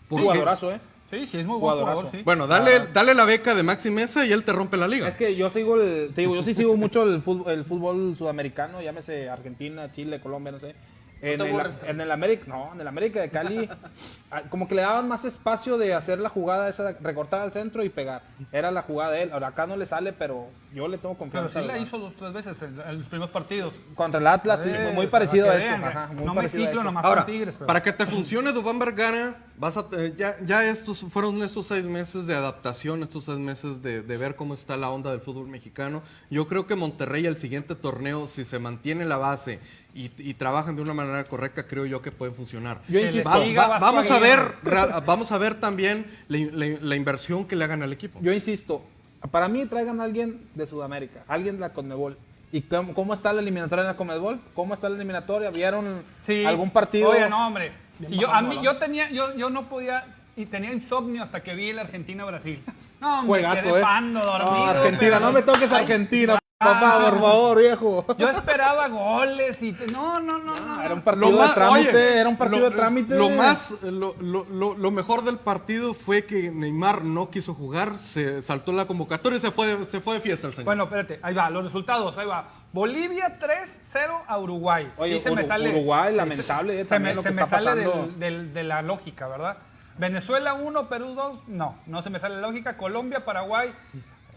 Jugadorazo, ¿eh? Sí, sí, es muy buen Jugadorazo. jugador, sí. Bueno, dale, dale la beca de Maxi Mesa y él te rompe la liga. Es que yo sigo el, te digo, yo sí sigo mucho el fútbol, el fútbol sudamericano, llámese Argentina, Chile, Colombia, no sé. En, el, en el América, no, en el América de Cali, (laughs) como que le daban más espacio de hacer la jugada esa, de recortar al centro y pegar. Era la jugada de él. Ahora acá no le sale, pero yo le tengo Pero confianza. sí la hizo dos tres veces en, en los primeros partidos. Contra el Atlas, sí, Eh, muy parecido a eso. ajá, muy no me parecido ciclo nomás Ahora, con Tigres. pero- para que te funcione Dubán Vergara, vas a, eh, ya, ya estos fueron estos seis meses de adaptación, estos seis meses de, de ver cómo está la onda del fútbol mexicano. Yo creo que Monterrey el siguiente torneo, si se mantiene la base y, y trabajan de una manera correcta, creo yo que pueden funcionar. Yo Va- va- vamos a ver, ra- vamos a ver también la, la- la inversión que le hagan al equipo. Yo insisto, para mí traigan a alguien de Sudamérica, alguien de la Conmebol. ¿Y cómo, cómo está la eliminatoria en la Conmebol? ¿Cómo está la eliminatoria? ¿Vieron Sí. algún partido? Oye, no, hombre. Si yo, yo tenía, yo, yo no podía, y tenía insomnio hasta que vi el Argentina-Brasil. No, me Juegazo, quedé eh. pando, dormido. No, Argentina, pero- no me toques Argentina, papá, por favor, viejo. Yo esperaba goles y... No, no, no, no. Era un partido más- de trámite, oye, era un partido lo- de trámite. Lo más, lo, lo- lo- lo mejor del partido fue que Neymar no quiso jugar, se saltó la convocatoria y se fue, de- se fue de fiesta el señor. Bueno, espérate, ahí va, los resultados, ahí va. Bolivia 3-0 a Uruguay. Oye, se me Uru- sale, Uruguay, sí, lamentable, se- eh, me, lo se que me está sale pasando. del- del- de la lógica, ¿verdad? Venezuela 1, Perú 2, no, no se me sale la lógica. Colombia, Paraguay,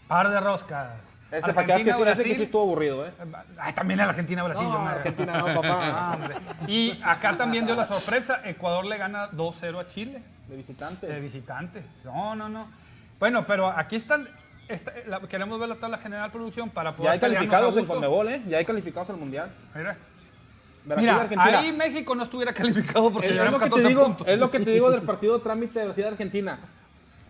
par de roscas. Ese, para que veas que sí- ese que sí estuvo aburrido, ¿eh? Ay, también. No, yo me- Argentina no, papá. (laughs) Ah. Y acá también dio la sorpresa, Ecuador le gana 2-0 a Chile. De visitante. De visitante. No, no, no. Bueno, pero aquí están. la- queremos ver la tabla general producción para poder. Ya hay calificados en. Conmebol, ¿eh? Ya hay calificados al Mundial. Mira, Brasil, Mira, Argentina. ahí México no estuviera (laughs) calificado porque Es, es llevamos lo que te 14 digo, puntos. es lo que te digo del partido de trámite de Brasil-Argentina.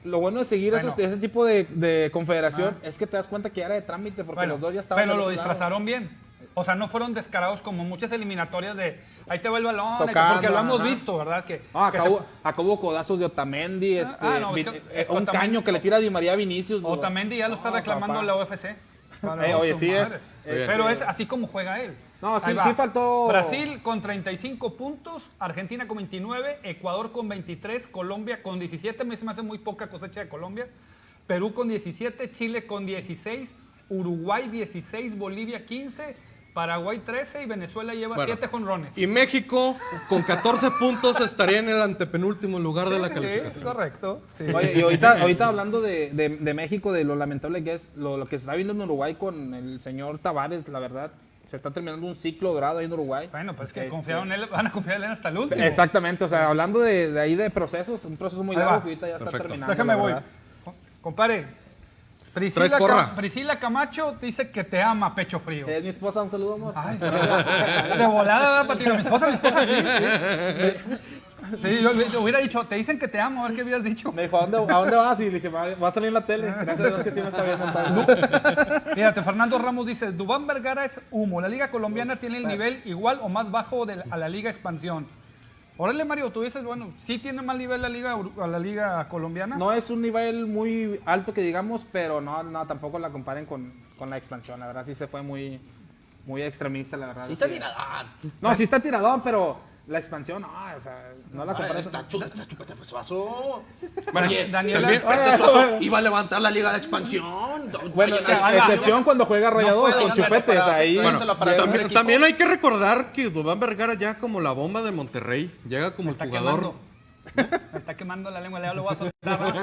Lo bueno de seguir Bueno. esos- ese tipo de, de confederación es que te das cuenta que era de trámite porque Bueno, los dos ya estaban. pero lo disfrazaron bien. O sea, no fueron descarados como muchas eliminatorias de ahí te va el balón, Tocando, porque lo hemos ajá. visto, ¿verdad? Que, Ah, que se- hubo codazos de Otamendi, este, ah, no, es que- eh, es un Otamendi- caño que le tira a Di María a Vinicius. Otamendi ya lo está reclamando papá. la UFC. Para (laughs) Eh, oye, sí, eh. Pero es así como juega él. No, sí- faltó- Brasil con 35 puntos, Argentina con 29, Ecuador con 23, Colombia con 17, me se me hace muy poca cosecha de Colombia, Perú con 17, Chile con 16, Uruguay 16, Bolivia 15, Paraguay 13 y Venezuela lleva Bueno, 7 jonrones. Y México, con 14 puntos, estaría en el antepenúltimo lugar de la Sí, calificación. correcto. sí. Oye, y ahorita, ahorita hablando de, de- de México, de lo lamentable que es, lo, lo que se está viendo en Uruguay con el señor Tavares, la verdad, se está terminando un ciclo dorado ahí en Uruguay. Bueno, pues es que Este, confiaron en él, van a confiar en él hasta el último. Exactamente, o sea, hablando de, de ahí de procesos, un proceso muy largo que ahorita ya está Perfecto. terminando. Déjame voy. Compare. Priscila, Priscila Camacho dice que te ama, pecho frío. Es mi esposa, un saludo, amor. Ay, de volada, ¿verdad, Patino? Mi esposa, mi esposa, sí. (laughs) Sí, yo, yo hubiera dicho, te dicen que te amo, a ver qué hubieras dicho. Me dijo, ¿a dónde, ¿a dónde vas? Y le dije, va, va a salir en la tele. Gracias a Dios que sí me está viendo. Fíjate, (laughs) Fernando Ramos dice, Dubán Vergara es humo. La liga colombiana tiene el nivel igual o más bajo de la- a la liga expansión. Órale, Mario, tú dices, bueno, sí tiene más nivel la liga, la liga colombiana. No es un nivel muy alto que digamos, pero no, no tampoco la comparen con, con la expansión. La verdad sí se fue muy, muy extremista, la verdad. Sí está tiradón. No, sí está tiradón, pero la expansión, no, o sea, no la comparas. Está chu- está chupete suazo. Bueno, Oye, Daniela- también Pete Suazo iba a levantar la liga de expansión. Bueno, a- excepción cuando juega Rayados con chupetes para- ahí. También, hay que recordar que Dubán Vergara ya como la bomba de Monterrey, llega como el jugador. quemando. Me (laughs) está quemando la lengua, ya lo voy a soltar. ¿no?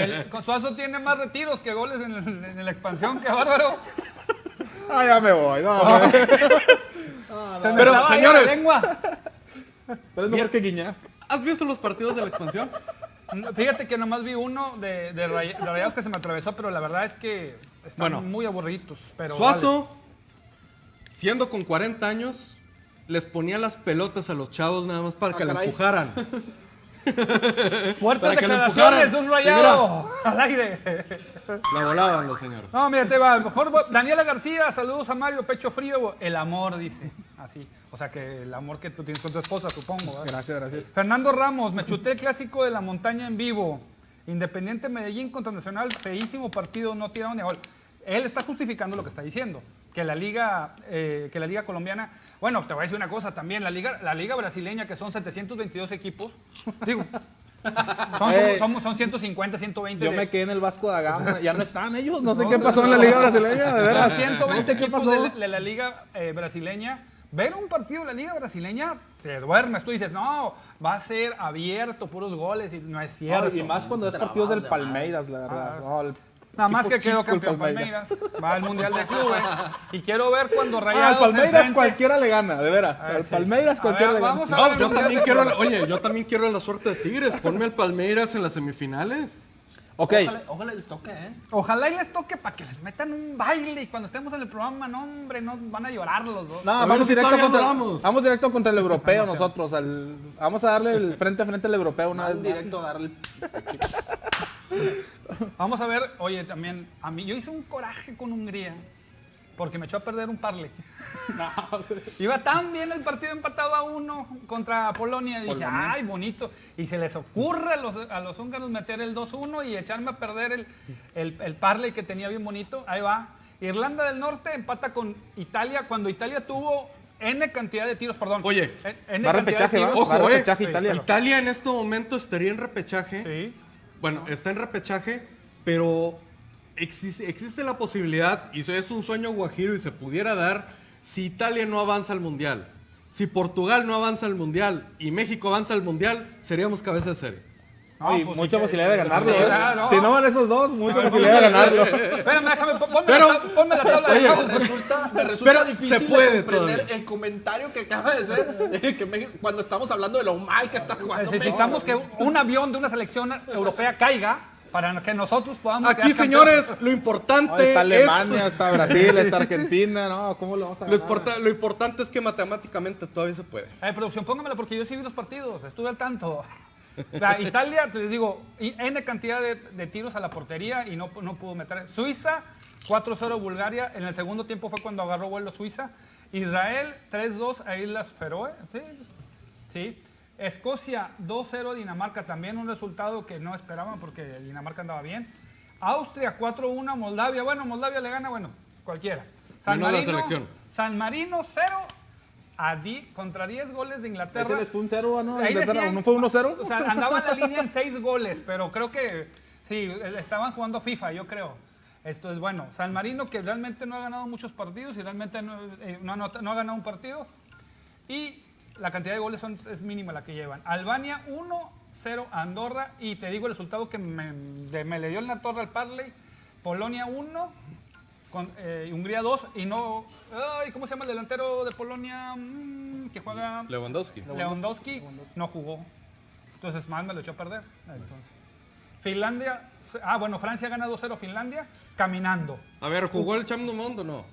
El, Suazo tiene más retiros que goles en, el- en la expansión, qué bárbaro. Ah, ya me voy. No, (laughs) no. Se me Pero, señores. la lengua. Pero es mejor que Guiñac. ¿Has visto los partidos de la expansión? No, Fíjate que nomás vi uno de, de, Ray- de Rayados que se me atravesó, pero la verdad es que están Bueno. muy aburridos. Pero Suazo, siendo con 40 años, les ponía las pelotas a los chavos nada más para Ah, que la empujaran. (laughs) Fuertes declaraciones de un rayado al aire. La volaban los señores. No, mira, te va. Mejor va- Daniela García, saludos a Mario Pecho Frío. El amor, dice. así. O sea que el amor que tú tienes con tu esposa, supongo. ¿verdad? Gracias, gracias. Fernando Ramos, me chuté el clásico de la montaña en vivo. Independiente Medellín contra Nacional, feísimo partido, no tiraron ni a gol. Él está justificando lo que está diciendo, que la liga, eh, que la liga colombiana, bueno, te voy a decir una cosa también, la liga, la liga brasileña que son 722 equipos, digo, son, Eh, somos- son 150, 120. Yo de- me quedé en el Vasco da Gama. (laughs) Ya no están ellos. No sé qué pasó en la Liga Brasileña, de veras. 120 No sé qué equipos pasó. de la, de la liga eh, brasileña. Ver un partido de la liga brasileña, te duermes. Tú dices, no, va a ser abierto, puros goles, y no es cierto. Y más cuando es partidos del de Palmeiras, la verdad. Ah. No, el Nada más que quedó campeón Palmeiras. Va al Mundial de Clubes. Y quiero ver cuando Ah, Rayados al Palmeiras enfrente- cualquiera le gana, de veras. Ah, al sí. Palmeiras cualquiera ver, le gana. vamos a No, yo también quiero, oye, yo también quiero la suerte de Tigres. Ponme al Palmeiras en las semifinales. Ok, Ojalá, ojalá les toque, ¿eh? Ojalá y les toque para que les metan un baile y cuando estemos en el programa, no, hombre, no van a llorar los dos. no, vamos si directo, contra, duramos. vamos directo contra el europeo nosotros. al- vamos a darle el frente a frente al europeo una vez Van más. directo a darle. (laughs) Vamos a ver, oye, también, a mí, yo hice un coraje con Hungría porque me echó a perder un parle. (laughs) Iba tan bien el partido empatado a uno contra Polonia. Y dije, ay, bonito. Y se les ocurre a los, a los húngaros meter el 2-1 y echarme a perder el, el, el parley que tenía bien bonito. Ahí va. Irlanda del Norte empata con Italia cuando Italia tuvo N cantidad de tiros, perdón. Oye, N- va de repechaje, ¿va? tiros. Va Ojo, eh. repechaje. Italia en este momento estaría en repechaje. Sí. Bueno, está en repechaje, pero existe, existe la posibilidad, y eso es un sueño guajiro y se pudiera dar, si Italia no avanza al Mundial. Si Portugal no avanza al Mundial y México avanza al Mundial, seríamos cabeza de serie. No, y No, pues, mucha sí, posibilidad de sí, ganarlo. sí, ¿eh? claro. Si no van esos dos, mucha ver, posibilidad de ganarlo. (laughs) Espérame, déjame, pon- ponme, Pero- la, ponme la tabla de Oye, juegos. Resulta, me resulta Pero difícil se puede de comprender todavía. el comentario que acaba de ser eh, (laughs) que México- cuando estamos hablando de lo mal que está jugando Necesitamos que un avión de una selección europea caiga para que nosotros podamos Aquí, señores, lo importante No, está Alemania, es... está Brasil, está Argentina. No, ¿cómo lo vamos a Lo, ganar? importa- lo importante es que matemáticamente todavía se puede. Eh, producción, póngamela porque yo sí vi los partidos, estuve al tanto. La Italia, te les digo, N cantidad de, de tiros a la portería y no, no pudo meter. Suiza, 4-0 Bulgaria. En el segundo tiempo fue cuando agarró vuelo Suiza. Israel, 3-2 a Islas Feroe. Sí, sí. Escocia, 2-0 Dinamarca. También un resultado que no esperaban porque Dinamarca andaba bien. Austria, 4-1 Moldavia. Bueno, Moldavia le gana, bueno, cualquiera. Menos la selección. San Marino, 0 a di- contra 10 goles de Inglaterra. Ese les fue un cero, ¿no? Ahí Inglaterra, decían- ¿No fue 1-0? O sea, andaba en la línea en 6 goles, pero creo que sí, estaban jugando FIFA, yo creo. Esto es bueno. San Marino, que realmente no ha ganado muchos partidos y realmente no, eh, no ha ganado un partido. Y la cantidad de goles son- es mínima la que llevan. Albania 1-0 a Andorra. Y te digo el resultado que me, de- me le dio en la torre al Parley. Polonia 1, con, eh, Hungría 2. Y no... Ay, ¿Cómo se llama el delantero de Polonia? Mm, que juega... Lewandowski. Lewandowski no jugó. Entonces, más me lo echó a perder. Entonces, Finlandia, ah, bueno, Francia gana 2-0 Finlandia caminando. A ver, ¿jugó el Cham du Monde o no?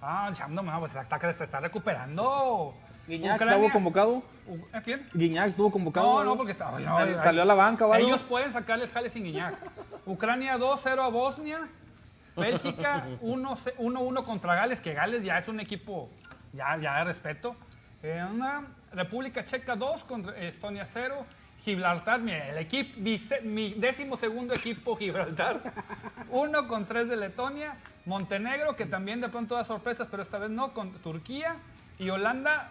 Ah, el Cham, no, pues está, se está recuperando. ¿Guiñac Ucrania- estuvo convocado? ¿eh, ¿Quién? ¿Guiñac estuvo convocado? No, no, porque no, ay, ¿Salió a la banca? Ellos pueden sacarle el jale sin Guiñac. Ucrania 2-0 a Bosnia. Bélgica 1-1 1-1 contra Gales, que Gales ya es un equipo ya, ya de respeto. Eh, una República Checa 2 contra Estonia 0. Gibraltar, el equipo, mi, mi décimo segundo equipo Gibraltar. 1 con 3 de Letonia. Montenegro, que también de pronto da sorpresas, pero esta vez no, con Turquía. Y Holanda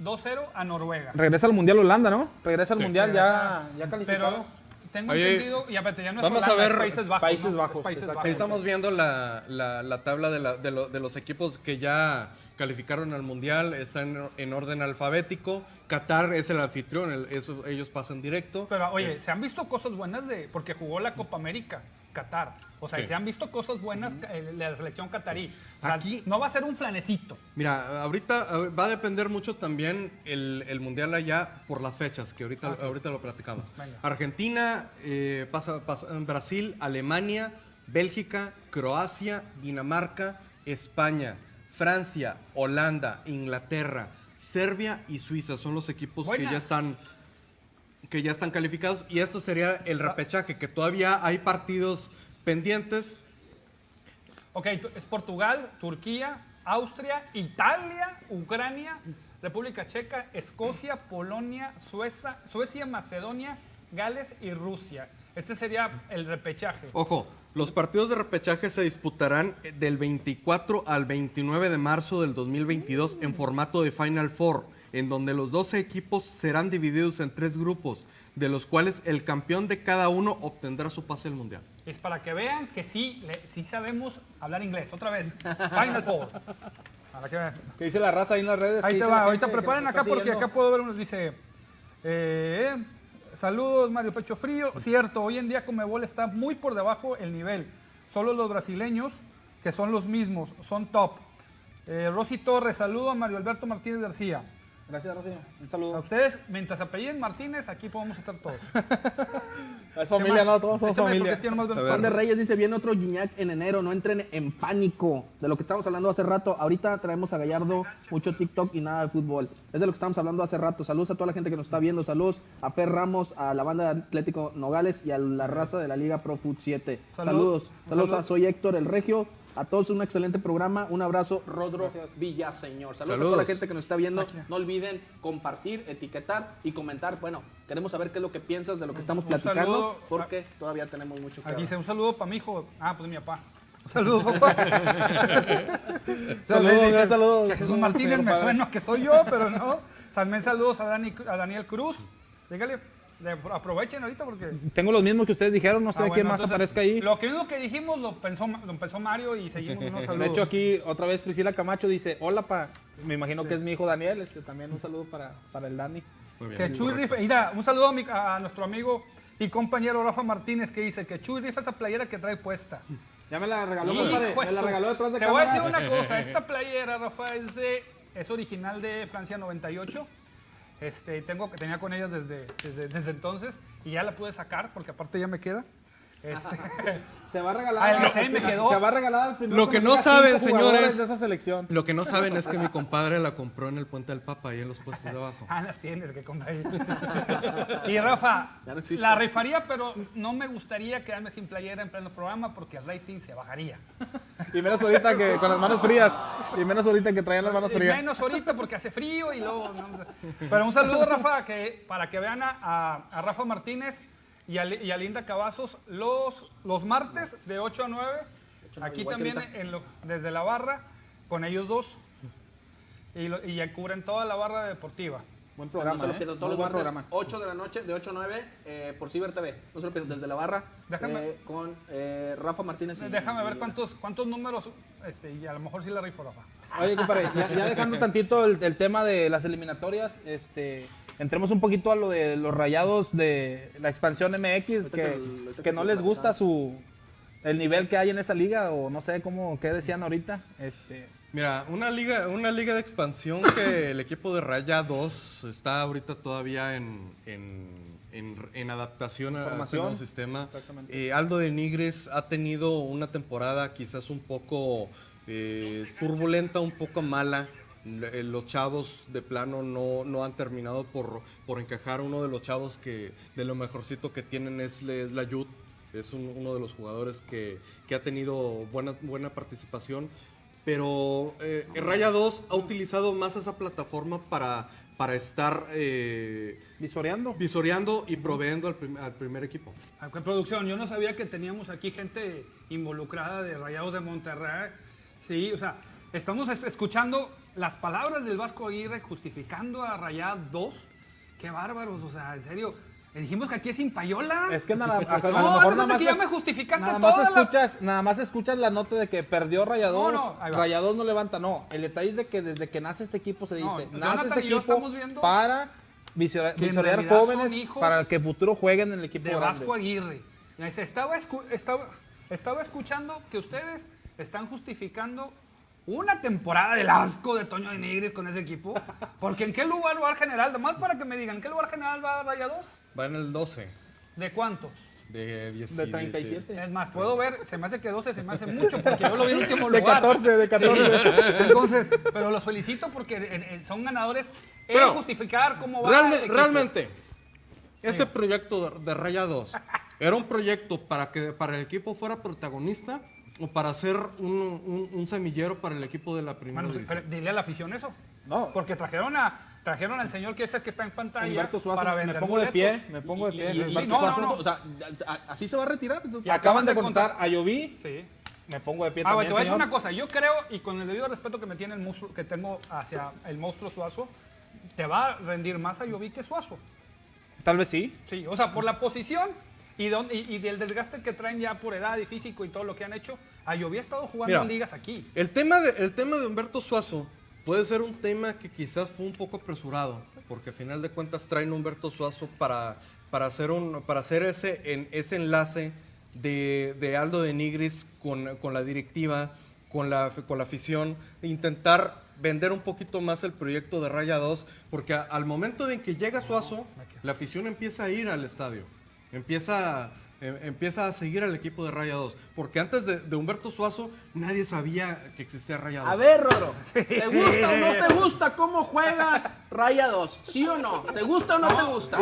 2-0 a Noruega. Regresa al Mundial Holanda, ¿no? Regresa al Sí. Mundial ya, ya calificado. Pero tengo Oye, entendido, y aparte ya no es vamos a Holanda, es ver Países Bajos. Países ¿no? Bajos, Es Países. Bajos. Ahí estamos viendo la, la- la tabla de, la- de lo- de los equipos que ya calificaron al Mundial, está en, en orden alfabético. Qatar es el anfitrión, el- eso- ellos pasan directo. Pero oye, se han visto cosas buenas de porque jugó la Copa América, Qatar. O sea, Sí. se han visto cosas buenas eh, de la selección catarí. O sea, Aquí- no va a ser un flanecito. Mira, ahorita va a depender mucho también el, el Mundial allá por las fechas, que ahorita, Ah, sí. ahorita lo platicamos. Venga. Argentina, eh, pasa, pasa- Brasil, Alemania, Bélgica, Croacia, Dinamarca, España, Francia, Holanda, Inglaterra, Serbia y Suiza son los equipos que ya están que ya están calificados y esto sería el repechaje que todavía hay partidos pendientes Ok, es Portugal, Turquía, Austria, Italia, Ucrania, República Checa, Escocia, Polonia, Suecia, Suecia, Macedonia, Gales y Rusia. Este sería el repechaje. Ojo, los partidos de repechaje se disputarán del 24 al 29 de marzo del 2022 en formato de Final Four, en donde los 12 equipos serán divididos en tres grupos, de los cuales el campeón de cada uno obtendrá su pase al Mundial. Es para que vean que sí, le- sí sabemos hablar inglés. Otra vez. Final Four. Para que vean. ¿Qué dice la raza ahí en las redes? Ahí ¿Qué te va, ahorita preparen acá porque acá puedo ver unos, dice, eh, saludos Mario Pecho Frío, cierto, hoy en día Comebol está muy por debajo el nivel, solo los brasileños, que son los mismos, son top. Eh, Rosy Torres, saludo a Mario Alberto Martínez García. Gracias, Rocío. Un A saludo. ustedes, mientras apelliden Martínez, aquí podemos estar todos. (laughs) Es familia, no, todos somos Échame, familia. es que nomás Juan de. Reyes dice, viene otro Gignac en enero, no entren en pánico. De lo que estábamos hablando hace rato, ahorita traemos a Gallardo mucho TikTok y nada de fútbol. Es de lo que estábamos hablando hace rato. Saludos a toda la gente que nos está viendo, saludos a Per Ramos, a la banda de Atlético Nogales y a la raza de la Liga Pro Foot 7. Salud. Saludos, saludos saludo. a Soy Héctor el Regio. A todos un excelente programa, un abrazo, Rodro Villaseñor. Saludos, a toda la gente que nos está viendo. No olviden compartir, etiquetar y comentar. Bueno, queremos saber qué es lo que piensas de lo que estamos Un platicando, saludo. porque todavía tenemos mucho que Aquí dice un saludo para mi hijo. Ah, pues mi papá. Un saludo, papá. (laughs) Saludos, saludos. que Jesús Martínez me suena que soy yo, pero no. También saludos a, Dani, a Daniel Cruz. Dígale, aprovechen ahorita porque. Tengo los mismos que ustedes dijeron, no sé Ah, quién bueno, más entonces, aparezca ahí. Lo que, lo que dijimos lo pensó, lo pensó Mario y seguimos unos (laughs) saludos. De hecho, aquí otra vez Priscila Camacho dice, hola pa, me imagino que es mi hijo Daniel, este, también un saludo para, para el Dani. Muy Que Chuy rifa, mira, un saludo a, mi- a nuestro amigo y compañero Rafa Martínez que dice que Chuy rifa esa playera que trae puesta. Ya me la regaló, compadre, me de la regaló detrás de Te voy a decir cámara. una cosa, (laughs) esta playera, Rafa, es de es original de Francia 98. Este, tengo que tenía con ella desde, desde, desde entonces y ya la pude sacar porque aparte ya me queda. Este, (laughs) Se va a regalar. Ah, el diseño me quedó. Se va a regalar al primero Lo que no saben, señores. de esa selección. Lo que no saben es que mi compadre la compró en el Puente del Papa, ahí en los puestos de abajo. ah, las tienes que comprar ahí. Y Rafa, no la rifaría, pero no me gustaría quedarme sin playera en pleno programa porque el rating se bajaría. Y menos ahorita que con las manos frías. Y menos ahorita que traían las manos Y frías. menos ahorita porque hace frío y luego. no, pero un saludo, Rafa, que, para que vean a, a- a Rafa Martínez y a, Li- y a Linda Cavazos los, los martes de 8 a 9. Aquí igual que también ahorita. en lo- desde la barra con ellos dos. Y, lo- y ya cubren toda la barra deportiva. Buen no programa, se lo ¿eh? pierdan todos los buen martes, programa. 8 de la noche, de 8 a 9, eh, por Ciber TV. No se lo pierdan, desde la barra, Déjame- eh, con eh, Rafa Martínez. y- Déjame y- ver cuántos, cuántos números, este, y a lo mejor sí la rifo, Rafa. Oye, compadre, ya, ya dejando (laughs) tantito el, el tema de las eliminatorias, este, entremos un poquito a lo de los rayados de la expansión MX, que- que, ahorita que que no les gusta su el nivel que hay en esa liga, o no sé cómo, qué decían ahorita. Este, Mira, una liga, una liga de expansión que el equipo de Raya 2 está ahorita todavía en, en- en- en adaptación a este nuevo sistema. Exactamente. Eh, Aldo de Nigres ha tenido una temporada quizás un poco eh, turbulenta, un poco mala. Eh, Los chavos de plano no, no han terminado por, por encajar. Uno de los chavos que de lo mejorcito que tienen es, es la Yud. Es un- uno de los jugadores que, que ha tenido buena, buena participación. Pero eh, Raya 2 ha utilizado más esa plataforma para, para estar eh, visoreando. visoreando y proveyendo al, prim- al primer equipo. Ah, qué producción, yo no sabía que teníamos aquí gente involucrada de Rayados de Monterrey. Sí, o sea, estamos es- escuchando las palabras del Vasco Aguirre justificando a Rayados 2. Qué bárbaros, o sea, en serio. Le dijimos que aquí es sin payola. Es que nada, (laughs) a, a lo No, nada más, que ya es- me justificaste nada más toda la- escuchas, nada más escuchas la nota de que perdió Rayados, No, no. Rayados no levanta, no, el detalle es de que desde que nace este equipo se No, dice, Jonathan nace este y yo equipo viendo para visorear jóvenes para que futuro jueguen en el equipo de grande. Vasco Aguirre. Estaba, escu- estaba, estaba escuchando que ustedes están justificando una temporada del asco de Toño de Nigris con ese equipo. Porque ¿en qué lugar va el general? Además para que me digan, ¿en qué lugar general va Rayados? Va en el 12 ¿De cuántos? de 10 De 37. Es más, puedo ver, se me hace que 12 se me hace mucho porque yo lo vi en último De lugar. 14, de 14. Sí. Entonces, pero los felicito porque eh, eh, son ganadores en Pero, justificar cómo va Realme- realmente, este proyecto de, de Raya 2 era un proyecto para que para el equipo fuera protagonista o para ser un, un- un semillero para el equipo de la primera pero dile a la afición eso. No. Porque trajeron a trajeron al señor que es el que está en pantalla Humberto Suazo, para me pongo de pie, me pongo de pie. Y- y- Humberto y- no, Suazo. no, no. O sea, así se va a retirar. Y acaban de contar a Lloví, Sí. me pongo de pie Ah, también, te voy a decir una cosa. Yo creo, y con el debido respeto que me tiene el monstruo, que tengo hacia el monstruo Suazo, te va a rendir más a Lloví que Suazo. Tal vez sí. Sí, o sea, por la posición y, don- y, y del desgaste que traen ya por edad y físico y todo lo que han hecho, a Lloví ha estado jugando Mira. en ligas aquí. El tema, de, el tema de Humberto Suazo puede ser un tema que quizás fue un poco apresurado, porque a final de cuentas traen a Humberto Suazo para, para hacer, un, para hacer ese, en, ese enlace de, de Aldo de Nigris con, con la directiva, con la, con la afición, e intentar vender un poquito más el proyecto de Raya 2, porque a- al momento de que llega Suazo, la afición empieza a ir al estadio, empieza, em- empieza a seguir al equipo de Raya 2, porque antes de, de Humberto Suazo nadie sabía que existía Raya 2. A ver, Rodro, (laughs) ¿te gusta o no te gusta cómo juega Raya 2? ¿Sí o no? ¿Te gusta o no te gusta?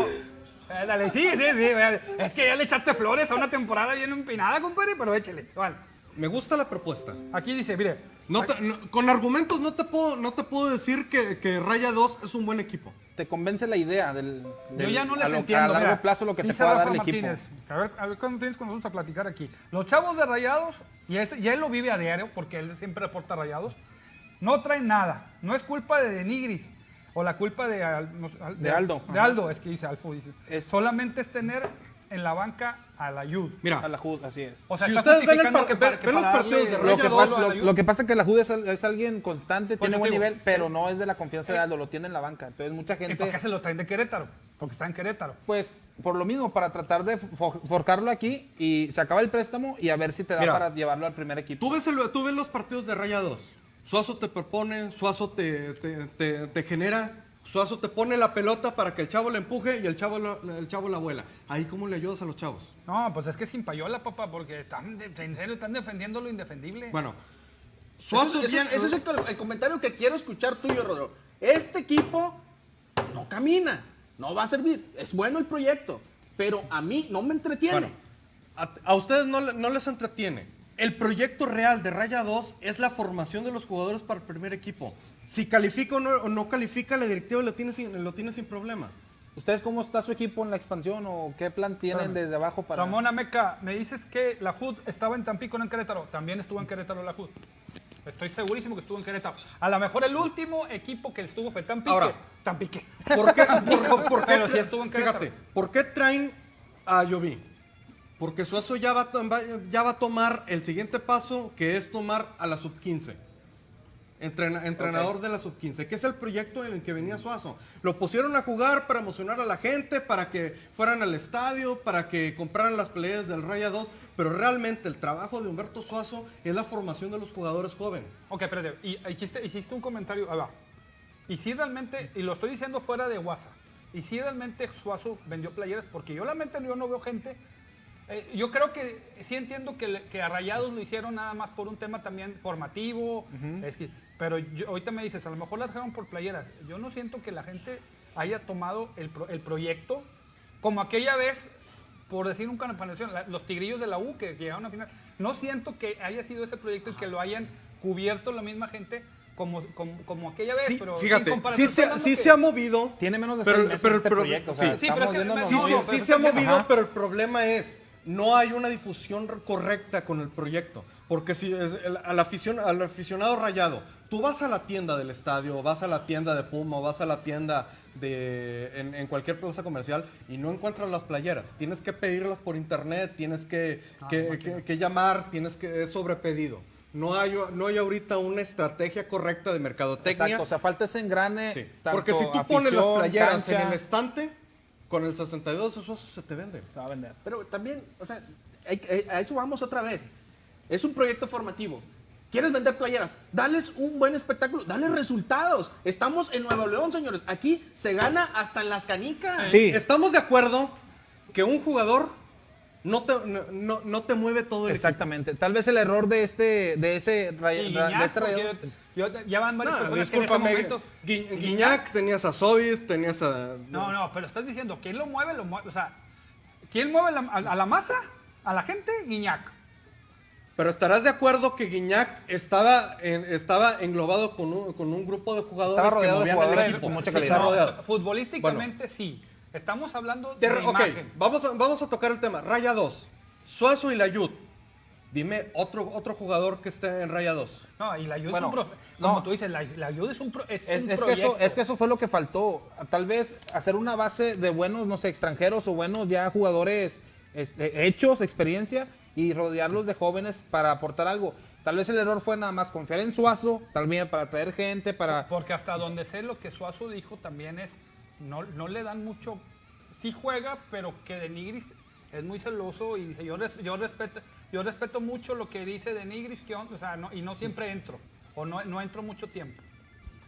Dale, sí, sí, sí. Es que ya le echaste flores a una temporada bien empinada, compadre, pero échele. Vale. Me gusta la propuesta. Aquí dice, mire, No te- no- con argumentos no te puedo, no te puedo decir que, que Raya 2 es un buen equipo. Te convence la idea del, Yo del- ya no a les lo- entiendo. A largo mira, plazo lo que te pueda Rafa dar el equipo. Martínez, A ver, a ver cuándo tienes con nosotros a platicar aquí. Los chavos de Rayados, y, ese- y él lo vive a diario porque él siempre reporta Rayados, no traen nada. No es culpa de Denigris o la culpa de, Al- De Aldo. De Aldo, es que dice Alfo. Dice. Es- Solamente es tener en la banca a la Yud. Mira, A la Jud, así es. O sea, Si ustedes ven el par- que para- que ven los partidos de Lo Raya que, pasa, lo, lo que pasa es que la Jud es, al- es alguien constante, Por tiene buen digo, nivel, pero no es de la confianza de Aldo, lo tiene en la banca. Entonces mucha ¿Y por gente, qué se lo traen de Querétaro? Porque está en Querétaro. pues por lo mismo, para tratar de fo- forcarlo aquí y se acaba el préstamo y a ver si te da Mira, para llevarlo al primer equipo. tú ves, el- tú ves los partidos de Raya 2. Suazo te propone, Suazo te, te- te- te genera, Suazo te pone la pelota para que el chavo la empuje y el chavo, la- el chavo la vuela. Ahí, ¿cómo le ayudas a los chavos? No, pues es que sin payola, papá, porque están, de- en serio están defendiendo lo indefendible. Bueno, Suazo ese- tiene- ese es el, el comentario que quiero escuchar tuyo, Rodro. Este equipo no camina, no va a servir. Es bueno el proyecto, pero a mí no me entretiene. Bueno, a, a ustedes no, no les entretiene. El proyecto real de Raya 2 es la formación de los jugadores para el primer equipo. Si califica o no, o no califica, la directiva lo tiene sin, lo tiene sin problema. ¿Ustedes cómo está su equipo en la expansión o qué plan tienen Espérame. desde abajo para...? Ramón Ameca, me dices que la HUD estaba en Tampico, no en Querétaro. También estuvo en Querétaro la HUD. Estoy segurísimo que estuvo en Querétaro. A lo mejor el último equipo que estuvo fue Tampique. Ahora. Tampique. ¿Por qué, (laughs) por- por qué Pero sí estuvo en Querétaro. Fíjate, ¿por qué traen a Lloví? Porque Suazo ya va, a to- va- ya va a tomar el siguiente paso, que es tomar a la sub-15. Entrena- entrenador de la sub-15, que es el proyecto en el que venía Suazo. Lo pusieron a jugar para emocionar a la gente, para que fueran al estadio, para que compraran las peleas del Raya 2, pero realmente el trabajo de Humberto Suazo es la formación de los jugadores jóvenes. Ok, espérate. Y hiciste, hiciste un comentario. Va. Y si realmente, y lo estoy diciendo fuera de WhatsApp, y si realmente Suazo vendió playeras, porque yo realmente yo no veo gente. eh, yo creo que sí entiendo que a Rayados lo hicieron nada más por un tema también formativo. es que, pero yo- ahorita me dices, a lo mejor las dejaron por playeras. Yo no siento que la gente haya tomado el, pro- el proyecto como aquella vez, por decir un comparación, la- los tigrillos de la U que llegaron a final. No siento que haya sido ese proyecto y que lo hayan cubierto la misma gente como, como, como aquella vez. Sí, pero fíjate, sí, se, sí se ha movido. Tiene menos de Pero- seis meses pero- este pero- proyecto. O sea, sí. Sí, pero es que Sí, No, sí, no, sí se ha movido, Ajá. pero el problema es, no hay una difusión correcta con el proyecto. Porque si es el- al, aficion- al aficionado rayado, tú vas a la tienda del estadio, vas a la tienda de Puma, vas a la tienda de, en, en cualquier plaza comercial y no encuentras las playeras. Tienes que pedirlas por internet, tienes que, Ah, que- que- que llamar, tienes que, es sobrepedido. No hay, no hay ahorita una estrategia correcta de mercadotecnia. Exacto, o sea, falta ese engrane. Sí, tanto Porque si tú pones las playeras en el estante, con el 62 esos se te venden. Se va a vender. Pero también, o sea, hay- hay- a eso vamos otra vez. Es un proyecto formativo. ¿Quieres vender playeras? Dales un buen espectáculo, dale resultados. Estamos en Nuevo León, señores. Aquí se gana hasta en las canicas. Sí. Estamos de acuerdo que un jugador no te, no, no- no te mueve todo el Exactamente. Tal vez el error de este, de este, Guiñac, de este rayador- yo- yo- ya van varias. No, personas que en momento... Gui- Guiñac, tenías a Sobis, tenías a... No, no, pero estás diciendo, ¿quién lo mueve? Lo mueve o sea, ¿quién mueve la- a, a la masa? ¿A la gente? Guiñac. Pero estarás de acuerdo que Guiñac estaba, en- estaba englobado con un, con un grupo de jugadores Estaba rodeado que de movían jugadores el equipo. con mucha Está calidad. rodeado. Futbolísticamente sí. Estamos hablando De- de, ok, imagen. vamos a, vamos a tocar el tema. Raya 2. Suazo y Layud. Dime otro, otro jugador que esté en Raya 2. No, y la ayuda Bueno, es un pro- no. Como tú dices, la, la ayuda es un, pro- es Es, un es que eso, proyecto. es que eso fue lo que faltó. Tal vez hacer una base de buenos, no sé, extranjeros o buenos ya jugadores este, hechos, experiencia, y rodearlos de jóvenes para aportar algo. Tal vez el error fue nada más confiar en Suazo, vez para traer gente, para... Porque hasta donde sé lo que Suazo dijo también es, no, no le dan mucho, sí juega, pero que de Nigris es muy celoso y dice, yo, res- yo respeto yo respeto mucho lo que dice de Nigris, que, o sea, no, y no siempre entro, o no, no entro mucho tiempo.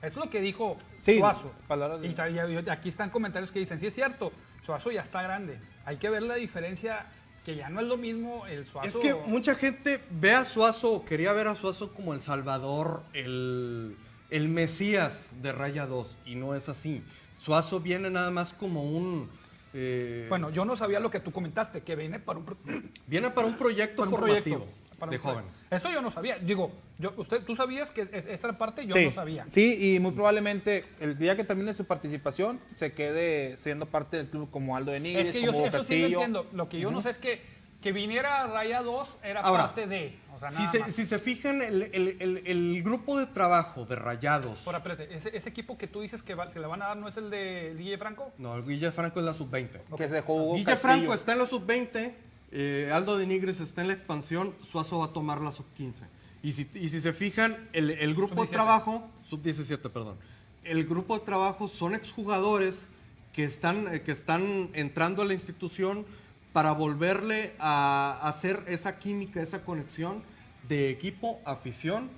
Eso es lo que dijo Sí, Suazo. palabras de- y aquí están comentarios que dicen, sí es cierto, Suazo ya está grande. Hay que ver la diferencia, que ya no es lo mismo el Suazo. Es que mucha gente ve a Suazo, quería ver a Suazo como el Salvador, el, el Mesías de Raya 2, y no es así. Suazo viene nada más como un... eh, Bueno, yo no sabía lo que tú comentaste, que viene para un... viene para un proyecto para un formativo proyecto, para de jóvenes. Eso yo no sabía. Digo, yo, usted, tú sabías que es- esa parte yo sí, no sabía. Sí, y muy probablemente el día que termine su participación se quede siendo parte del club como Aldo de Nigris, Es que yo como eso sí lo entiendo. Lo que yo no sé es que, que viniera Raya 2 era Ahora, parte de. O sea, Si se, si se fijan, el, el- el- el grupo de trabajo de Rayados... Ahora, espérate, ese, ese equipo que tú dices que va- se le van a dar no es el de Guille Franco. No, el Guille Franco es la sub-20. Que se jugó Guille Castillo. Franco está en la sub-20, eh, Aldo de Nigres está en la expansión, Suazo va a tomar la sub-15. Y si, y si se fijan, el, el grupo de Sub-17. trabajo, sub-17, perdón, el grupo de trabajo son exjugadores que están, eh, que están entrando a la institución para volverle a hacer esa química, esa conexión de equipo, afición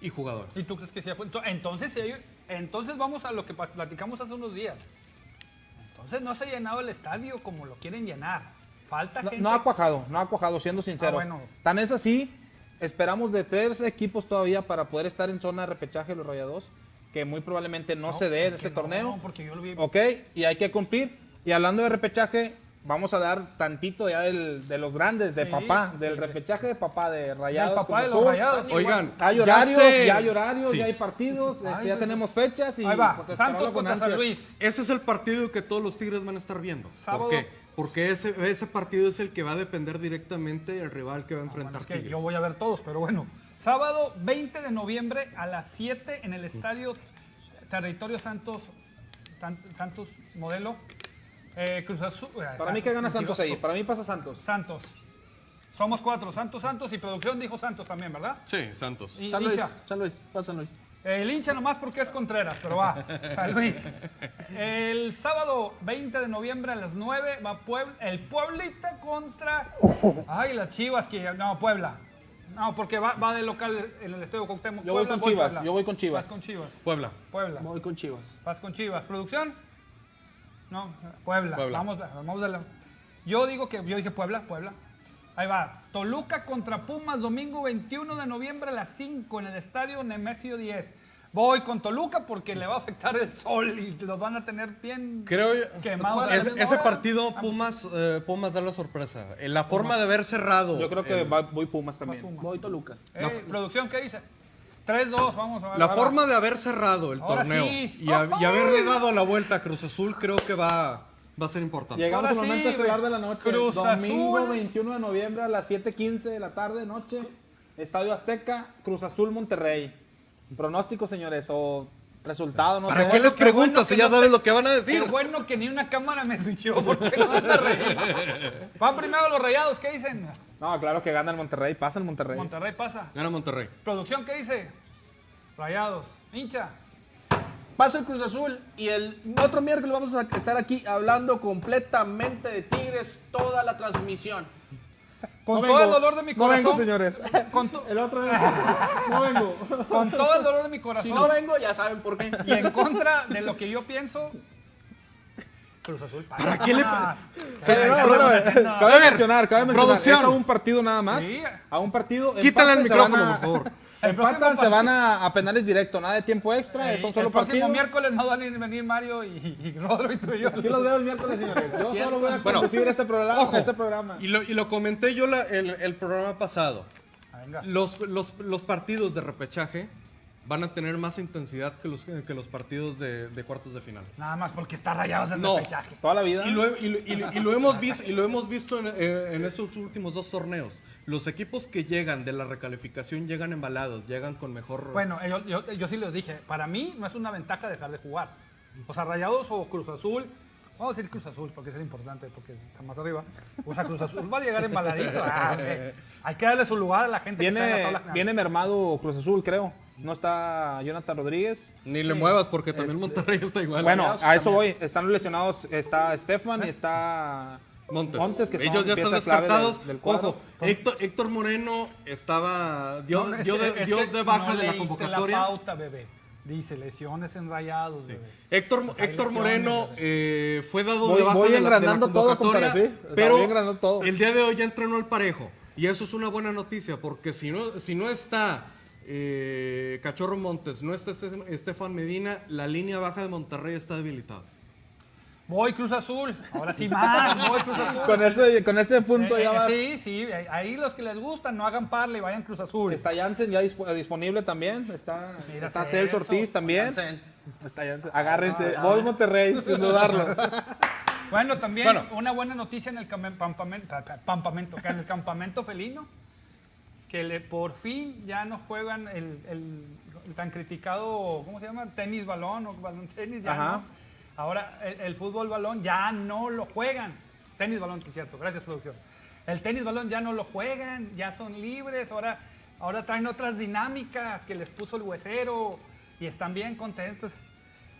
y jugadores. ¿Y tú crees que Entonces, si hay- entonces vamos a lo que platicamos hace unos días. Entonces no se ha llenado el estadio como lo quieren llenar. Falta No, gente. no ha cuajado, no ha cuajado, siendo sincero. Ah, bueno. Tan es así, esperamos de tres equipos todavía para poder estar en zona de repechaje los Rayados, que muy probablemente no, se dé es en que ese no, torneo. porque yo lo vi. Ok, y hay que cumplir. Y hablando de repechaje, vamos a dar tantito ya del- de los grandes, de Sí, papá, sí, del sí. repechaje de papá de Rayados. papá Cruz de los Azul. Rayados. Oigan, Hay ya horarios, sé- ya hay horarios, Sí. ya hay partidos, este, ya pues, tenemos fechas y Ahí va, pues, Santos con contra San. Luis. Ese es el partido que todos los Tigres van a estar viendo. Sábado. ¿Por qué? Porque ese, ese partido es el que va a depender directamente del rival que va a enfrentar Bueno, es que Tigres. yo voy a ver todos, pero bueno. Sábado 20 de noviembre a las 7 en el estadio Territorio Santos, San- Santos Modelo. Eh, Cruz Azul. eh, Para mí que gana mentiroso. Santos ahí, para mí pasa Santos. Santos. Somos cuatro. Santos, Santos y producción dijo Santos también, ¿verdad? Sí, Santos. Y San Luis. San Luis, va San Luis. El hincha nomás porque es Contreras, pero va. San Luis. El sábado 20 de noviembre a las 9 va Puebla, el Pueblita contra. Ay, las chivas que. No, Puebla. No, porque va, va de local en el estadio Cuauhtémoc. Yo voy Puebla, con Chivas, Puebla. yo voy con Chivas. Vas con Chivas. Puebla. Puebla. Voy con Chivas. Vas con Chivas. ¿Producción? No, Puebla. Puebla. Vamos, vamos a la- Yo digo que yo dije Puebla, Puebla. Ahí va. Toluca contra Pumas, domingo 21 de noviembre a las 5 en el estadio Nemesio 10. Voy con Toluca porque le va a afectar el sol y los van a tener bien Creo yo- quemados. Es- ese partido Pumas, eh, Pumas da la sorpresa. La forma de haber cerrado. Yo creo que va- voy Pumas también. Pumas. Voy Toluca. Eh, ¿Producción qué dice? 3-2, vamos a ver. La forma de haber cerrado el Ahora torneo sí. y, a- y haberle dado la vuelta a Cruz Azul creo que va, va a ser importante. Llegamos Ahora al sí, güey. de la noche. Cruz Domingo Azul. 21 de noviembre a las 7:15 de la tarde, noche. Estadio Azteca, Cruz Azul, Monterrey. Pronóstico, señores, o resultado, no ¿Para sé. qué les qué bueno preguntas si ya no sabes te- lo que van a Qué decir? bueno que ni una cámara me switchó porque no van a reír. Van primero los rayados, ¿qué dicen? No, claro que gana el Monterrey, pasa el Monterrey. Monterrey pasa. Gana Monterrey. Producción, ¿qué dice? Rayados. Hincha. Pasa el Cruz Azul y el otro miércoles vamos a estar aquí hablando completamente de Tigres toda la transmisión. Con No todo vengo, el dolor de mi No vengo, corazón. señores. con, to- El otro es- no vengo. con todo el dolor de mi Si corazón. no vengo, ya saben por qué. y en contra de lo que yo pienso. Cruz Azul pasa. ¿Para qué le- pero, ay, eh, no. cabe mencionar, cabe mencionar, producción. es a un partido nada más. Sí. A un partido. Quítale el se micrófono, a- por favor. El Empatan, se van a, a penales directo, nada de tiempo extra, Eh, son solo el próximo partidos. miércoles no van a venir Mario y, y Rodro y tú y yo. Aquí los veo el miércoles, señores. Yo solo voy a Bueno, conducir este programa. Ojo, Este programa. Y lo, y lo comenté yo la- el, el programa pasado. Ah, venga. Los, los, los partidos de repechaje van a tener más intensidad que los, que los partidos de, de cuartos de final. Nada más porque está rayados en No. repechaje. Toda la vida. Y lo, y lo- y lo- y lo hemos visto, y lo hemos visto en, eh, en estos últimos dos torneos. Los equipos que llegan de la recalificación llegan embalados, llegan con mejor... Bueno, yo, yo, yo sí les dije, para mí no es una ventaja dejar de jugar. O sea, Rayados o Cruz Azul, vamos a decir Cruz Azul porque es el importante, porque está más arriba. O sea, Cruz Azul va a llegar embaladito. Ah, hay que darle su lugar a la gente que está en la Viene, tabla viene mermado Cruz Azul, creo. No está Jonathan Rodríguez. Ni le muevas porque también Monterrey está igual. Bueno, a eso también. voy. Están lesionados. Está Stefan y está Montes. que Ellos ya están descartados. del- del. Ojo, Héctor, Héctor Moreno estaba dio, No, es dio que- de, es dio que de baja no de la convocatoria. la pauta, bebé. Dice lesiones en Rayados, bebé. Héctor, Pues Héctor lesiones, Moreno eh, fue dado Voy- de baja voy de la, de la todo, convocatoria, compadre, sí. O sea, pero todo. el día de hoy ya entrenó al parejo. Y eso es una buena noticia, porque si no, si no está eh, Cachorro Montes, no está Este- Estefan Medina, la línea baja de Monterrey está debilitada. Voy Cruz Azul. Ahora sí más, voy Cruz Azul. Con ese, con ese punto Eh, ya eh, va. Sí, sí, ahí los que les gustan no hagan parle y vayan Cruz Azul. Está Jansen ya dispo- disponible también. Está, Mira, está Celso. Ortiz también. Jansen. Está Jansen. Agárrense. Ah, Voy Monterrey, sin dudarlo. (laughs) Bueno, también Bueno. una buena noticia en el cam- campamento, pa- pa- campamento, que en el campamento felino, que le, por fin ya no juegan el, el- el tan criticado, ¿cómo se llama? Tenis balón o balón tenis, ya Ajá. no. Ahora el, el fútbol balón ya no lo juegan. Tenis balón, sí es cierto, gracias producción. El tenis balón ya no lo juegan, ya son libres, ahora, ahora traen otras dinámicas que les puso el huesero y están bien contentos.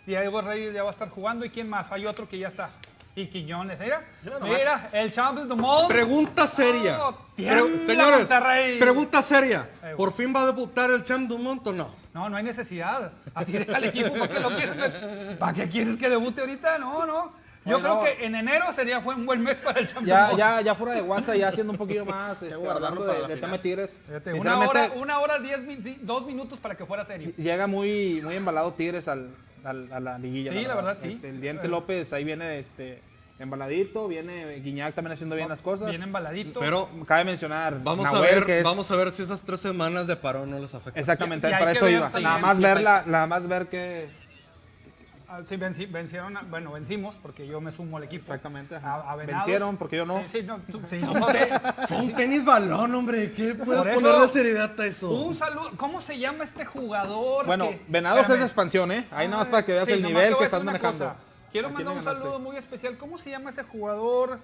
Diego Reyes ya va a estar jugando. ¿Y quién más? Hay otro que ya está. Y Quiñones. Mira, Mira mira el Champions del Mundo. Pregunta seria. Oh, Pero, señores, Monterrey. pregunta seria. Eh, ¿Por fin va a debutar el Champ Dumont o no? No, no hay necesidad. Así deja el equipo. ¿Para qué lo quieres? ¿Para qué quieres que debute ahorita? No, no. Yo Bueno. creo que en enero sería buen- un buen mes para el Champions Ya, ya, ya fuera de WhatsApp, ya haciendo un poquito más. Este, guardarlo de, de tema Tigres. Fíjate, una hora, una hora, diez, dos minutos para que fuera serio. Llega muy, muy embalado Tigres al, al- a la liguilla. Sí, la verdad, sí. Este, el Diente. López ahí viene este, embaladito, viene Guiñac también haciendo bien las cosas. Bien embaladito. Pero Cabe mencionar. vamos a ver, que es- vamos a ver si esas tres semanas de parón no les afectan. Exactamente, Y- para eso ver iba. Nada sí, más sí, ver sí. la, nada más ver que Ah, Sí, venci- vencieron, a- bueno, vencimos porque yo me sumo al equipo. Exactamente. A, a. Vencieron, porque yo no. Sí, sí, no, tú- sí. Fue un tenis balón, hombre. ¿Qué puedes eso- ponerle seriedad a eso? Un saludo. ¿Cómo se llama este jugador? Bueno, que- Venados es de expansión, ¿eh? Ahí nada más para que veas Sí, el nivel que estás manejando. cosa. Quiero ¿A quién mandar un ganaste? saludo muy especial. ¿Cómo se llama ese jugador?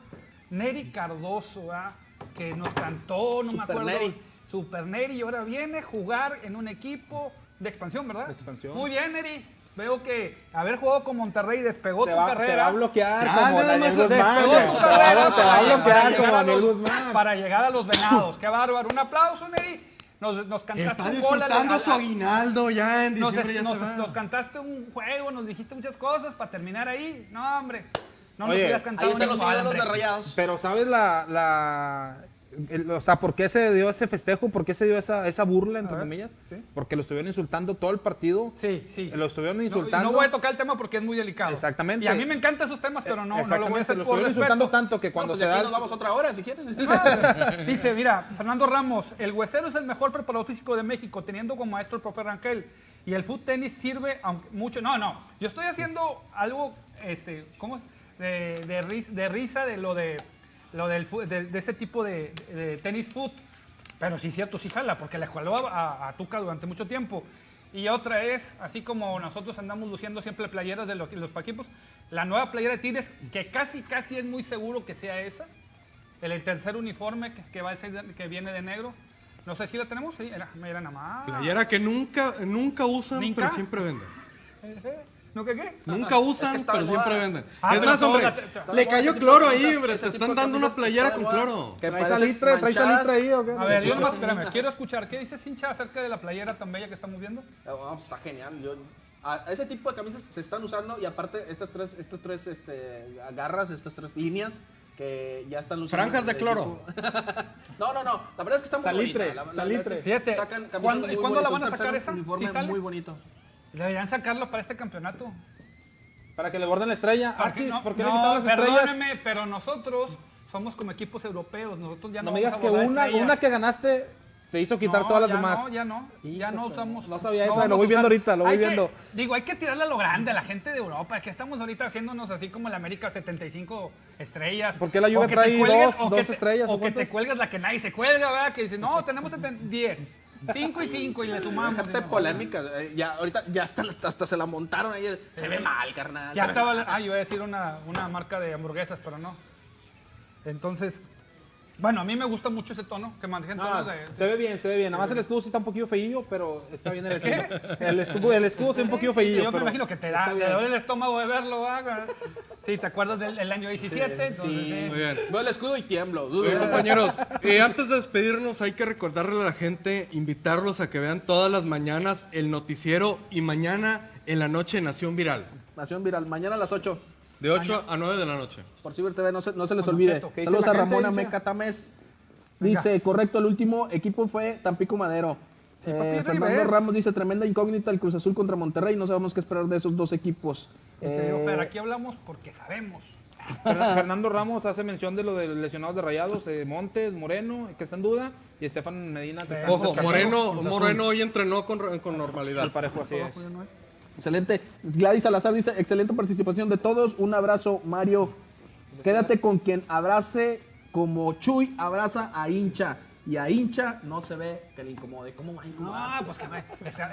Neri Cardoso, ¿ah? que nos cantó, no me Super acuerdo. Neri. Super Neri. Y ahora viene a jugar en un equipo de expansión, ¿verdad? De expansión. Muy bien, Neri. Veo que haber jugado con Monterrey despegó Te tu va, carrera. te va a bloquear como Daniel Guzmán. Despegó tu carrera va- Te va a para- bloquear como llegar a Daniel los- Guzmán. Para llegar a los venados. Qué bárbaro. Un aplauso, Neri. Nos, nos cantaste Está un gol disfrutando al- su al- aguinaldo ya en nos, diciembre ya nos- se va. nos cantaste un juego, nos dijiste muchas cosas para terminar ahí. No, hombre. No nos Oye, hubieras cantado Ahí están los ídolos de rayados. Pero ¿sabes la, la o sea, por qué se dio ese festejo? ¿Por qué se dio esa, esa burla, entre ver, comillas? sí. Porque lo estuvieron insultando todo el partido. Sí, sí. Lo estuvieron insultando. No, voy a tocar el tema porque es muy delicado. Exactamente. Y a mí me encantan esos temas, pero no, no lo voy a hacer lo por estuvieron respeto. insultando tanto que Cuando pues se aquí da... nos vamos otra hora, si quieren. (laughs) Ah, Dice, mira, Fernando Ramos, el huesero es el mejor preparador físico de México, teniendo como maestro el profe Rangel. Y el foot tenis sirve aunque mucho. No, no. Yo estoy haciendo algo, este, ¿cómo? De, de, ris- de risa de lo de lo del de, de ese tipo de, de tenis foot. Pero sí, cierto, sí jala, porque le jaló a, a- a Tuca durante mucho tiempo. Y otra es, así como nosotros andamos luciendo siempre playeras de lo- los equipos, la nueva playera de Tigres, que casi, casi es muy seguro que sea esa. El tercer uniforme que, que va a ser, que viene de negro. No sé si la tenemos. Sí, era, era nada más. Playera que nunca, nunca usan, pero siempre venden. ¿No qué qué? Nunca usan, pero siempre venden. Ah, es más, hombre, le cayó cloro ahí, hombre. tipo están dando una playera con cloro. ¿Qué Parecen salitre? ¿Trae manchadas. salitre ahí o qué? A ver, yo nomás, (laughs) espérame, quiero escuchar. ¿Qué dice Cincha acerca de la playera tan bella que estamos viendo? Ah, está genial. Yo, a, ese tipo de camisas se están usando y aparte estas tres, estas tres este, garras, estas tres líneas que ya están luciendo. Franjas de cloro. (laughs) no, no, no. La verdad es que está muy Salitre, bonita. La- la- la- salitre. Siete. Sacan camisas ¿Cuándo- muy y cuándo la van a un sacar esa? uniforme ¿Sí sale? muy bonito. Deberían sacarlo para este campeonato. Para que le borden la estrella. Para Ah, no, ¿por qué le no, quitaron las estrellas? perdóname, pero nosotros somos como equipos europeos. Nosotros ya no, No me digas que una, estrellas. una que ganaste te hizo quitar No, todas las ya demás. No, ya no, ya no usamos. no sabía vamos lo voy viendo ahorita, lo voy que- viendo. digo, hay que tirarle a lo grande a la gente de Europa, que estamos ahorita haciéndonos así como el América 75 estrellas. ¿Por qué la Juve trae cuelgues- dos- dos te- estrellas, O o que te cuelgas la que nadie se cuelga, ¿verdad? Que dice, no, tenemos 70 10. 5 y 5 y le sumamos. Déjate polémica. eh, Ya, ahorita ya hasta, hasta se la montaron ahí. Se ve mal, carnal. Ya estaba, ah, yo iba a decir una, una marca de hamburguesas, pero no. Entonces, bueno, a mí me gusta mucho ese tono, que manejen No, tonos de... se ve bien, se ve bien. Nada más el escudo sí está un poquillo feillo, pero está bien el escudo. El escudo, el escudo sí un poquillo feillo. Yo me imagino que te da, te bien. duele el estómago de verlo, ¿verdad? Sí, ¿te acuerdas del el año 17? Entonces, Sí, sí. Muy bien. Veo el escudo y tiemblo. Oye, compañeros, eh, antes de despedirnos hay que recordarle a la gente, invitarlos a que vean todas las mañanas el noticiero y mañana en la noche Nación Viral, Nación Viral. Mañana a las 8 de 8 a 9 de la noche. por Ciber TV. No se, no se les Con olvide. Cheto. ¿Qué dice Saludos la a gente, Ramón hincha? Ameca Tamés. Dice, correcto, el último equipo fue Tampico Madero. Sí, Eh, Fernando Ribes. Ramos dice, tremenda incógnita el Cruz Azul contra Monterrey. No sabemos qué esperar de esos dos equipos. Serio, Fer, Eh, aquí hablamos porque sabemos. Fer- Fernando Ramos hace mención de lo de lesionados de rayados, eh, Montes, Moreno, que está en duda, y Estefan Medina, que está Ojo, descartado. Moreno, Cruz Azul. Moreno hoy entrenó con, con normalidad. Al parejo, así es. Excelente. Gladys Salazar dice, excelente participación de todos. Un abrazo, Mario. Quédate con quien abrace como Chuy abraza a hincha. Y a hincha no se ve que le incomode. ¿Cómo va a incomodar? Pues que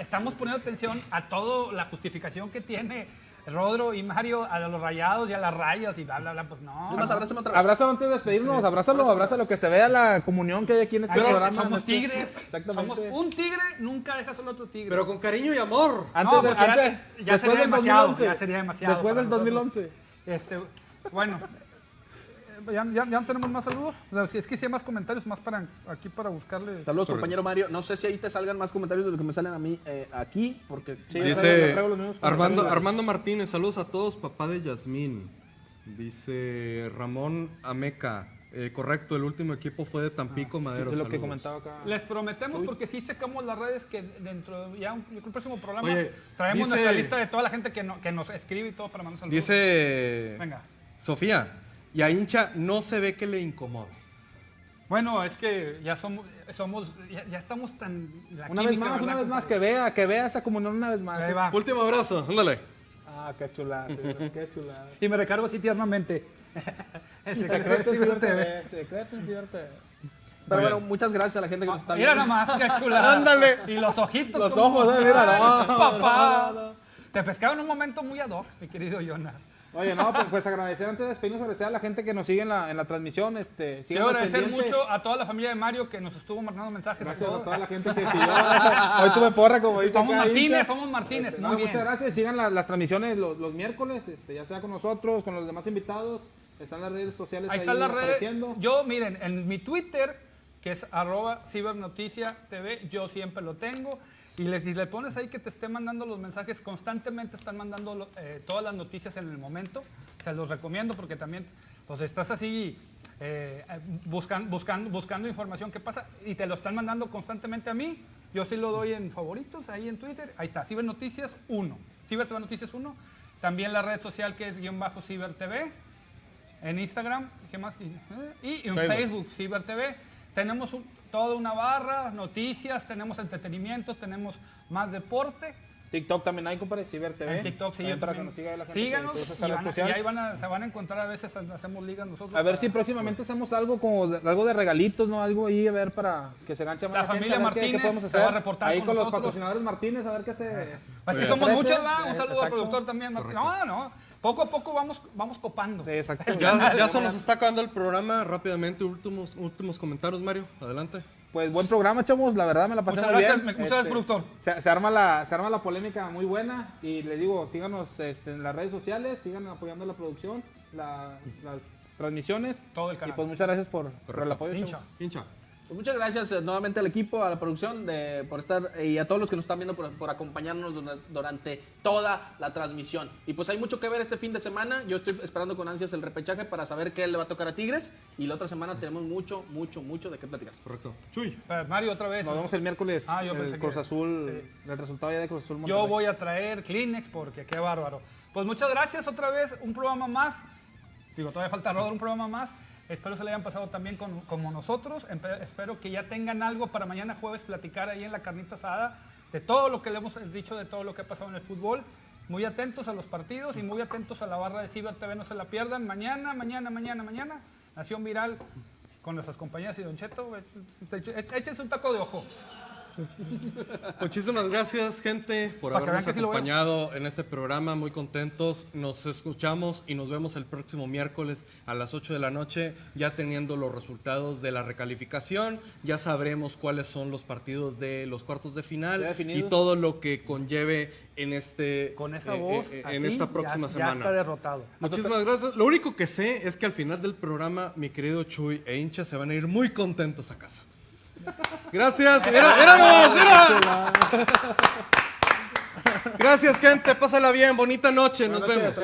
estamos poniendo atención a toda la justificación que tiene Rodro y Mario a los rayados y a las rayas y bla, bla, bla. Pues no. Más, abrázame otra vez. Abrázalo antes de despedirnos, abrázalo, abrázalo, que se vea la comunión que hay aquí en este Pero programa. somos este- tigres. Exactamente. Somos un tigre, nunca deja solo otro tigre. Pero con cariño y amor. Antes No, de, ya- antes- ya después sería del demasiado, 2011. ya sería demasiado Después del nosotros. 2011. Este, bueno, ya, ya- ya no tenemos más saludos. Si es que si hay más comentarios, más para aquí para buscarle. Saludos, compañero Mario. No sé si ahí te salgan más comentarios de lo que me salen a mí eh, aquí, porque... Sí, Dice Armando, Martínez, saludos a todos, papá de Yasmín. Dice Ramón Ameca, eh, correcto, el último equipo fue de Tampico, Madero. Es lo que comentaba acá. Les prometemos, porque sí checamos las redes, que dentro de ya un, el próximo programa Oye, traemos dice- nuestra lista de toda la gente que, no- que nos escribe y todo para mandar saludos. Dice Venga. Sofía, y a hincha no se ve que le incomoda. Bueno, es que ya somos, somos ya, ya estamos tan... la Una vez más, una vez más, que vea, que vea esa comunión una vez más. Ahí va. Último abrazo, ándale. Ah, qué chulada, qué chulada. Y me recargo así tiernamente. (laughs) el secreto Secreto de en Ciber Ciber TV. TV, secreto en Ciber TV. Pero bueno, muchas gracias a la gente que nos está Mira viendo. nomás, qué chulada. (laughs) Ándale. Y los ojitos. Los ojos, eh, mira, (laughs) no, papá. no, no. Te pescaron en un momento muy ad hoc, mi querido Jonah. Oye, no, pues, pues agradecer antes de despedirnos, agradecer a la gente que nos sigue en la, en la transmisión. Este, Quiero agradecer pendiente. mucho a toda la familia de Mario que nos estuvo mandando mensajes. Gracias a toda la gente que siguió. Hoy tuve porra, como dice Somos acá, Martínez, hincha. somos Martínez. Este, muy no, bien. muchas gracias. Sigan la- las transmisiones los, los miércoles, este, ya sea con nosotros, con los demás invitados. Están las redes sociales Ahí están las redes. Yo, miren, en mi Twitter, que es arroba cibernoticia TV, yo siempre lo tengo. Y le, si le pones ahí que te esté mandando los mensajes, constantemente están mandando eh, todas las noticias en el momento. Se los recomiendo porque también pues estás así eh, buscan- buscando, buscando información que pasa y te lo están mandando constantemente a mí. Yo sí lo doy en favoritos ahí en Twitter. Ahí está, Cibernoticias 1. Ciber TV Noticias 1. También la red social que es guion bajo Ciber TV en Instagram, ¿qué más? Y, eh, y en Facebook. Facebook, Ciber TV. Tenemos un- toda una barra, noticias, tenemos entretenimiento, tenemos más deporte. TikTok también hay, compadre, Ciber TV. En TikTok, sí, yo para que nos siga ahí la gente Síganos que y, van a- ahí van a- se van a encontrar a veces, hacemos ligas nosotros. A ver para- si próximamente hacemos algo como de- algo de regalitos, ¿no? Algo ahí, a ver, para que se ganche más La familia ver qué- qué, Martínez podemos se hacer. va a reportar Ahí con con, los patrocinadores Martínez, a ver qué se... Es se que somos muchos, ¿va? Un saludo al productor también. Martín. No, no. Poco a poco vamos, vamos copando. Sí, exacto. Ya, ya se nos está acabando el programa. Rápidamente, últimos, últimos comentarios, Mario. Adelante. Pues buen programa, chavos. La verdad me la pasé Muchas muy gracias, bien. muchas gracias, productor. Se, se arma la, se arma la polémica muy buena. Y les digo, síganos este, en las redes sociales, sigan apoyando la producción, la- las transmisiones. Todo el canal. Y pues muchas gracias por, por el apoyo. Hincha. chavos. Hincha. Pues muchas gracias eh, nuevamente al equipo, a la producción, de, por estar eh, y a todos los que nos están viendo por, por acompañarnos dura- durante toda la transmisión. Y pues hay mucho que ver este fin de semana. Yo estoy esperando con ansias el repechaje para saber qué le va a tocar a Tigres. Y la otra semana tenemos mucho, mucho, mucho de qué platicar. Correcto. Chuy. Eh, Mario, otra vez. Nos vemos el miércoles. Ah, yo el pensé que- Cruz Azul, sí. el resultado ya de Cruz Azul Yo Monterrey. voy a traer Kleenex porque qué bárbaro. Pues muchas gracias otra vez, un programa más. Digo, todavía falta Rodro, un programa más. Espero se le hayan pasado también como nosotros. Espero que ya tengan algo para mañana jueves platicar ahí en la carnita asada de todo lo que le hemos dicho, de todo lo que ha pasado en el fútbol. Muy atentos a los partidos y muy atentos a la barra de Ciber TV, no se la pierdan. Mañana, mañana, mañana, mañana. Nación Viral con nuestras compañeras y Don Cheto. Échense un taco de ojo. (laughs) Muchísimas gracias, gente, por Para habernos sí acompañado en este programa. Muy contentos. Nos escuchamos y nos vemos el próximo miércoles a las 8 de la noche, ya teniendo los resultados de la recalificación. Ya sabremos cuáles son los partidos de los cuartos de final y todo lo que conlleve en este Con esa eh, voz, eh, así, en esta ya- próxima ya, semana. está derrotado. Muchísimas gracias. Lo único que sé es que al final del programa, mi querido Chuy e hincha se van a ir muy contentos a casa. Gracias. Mira, mira nomás, mira. Gracias, gente. Pásala bien. Bonita noche. Nos vemos.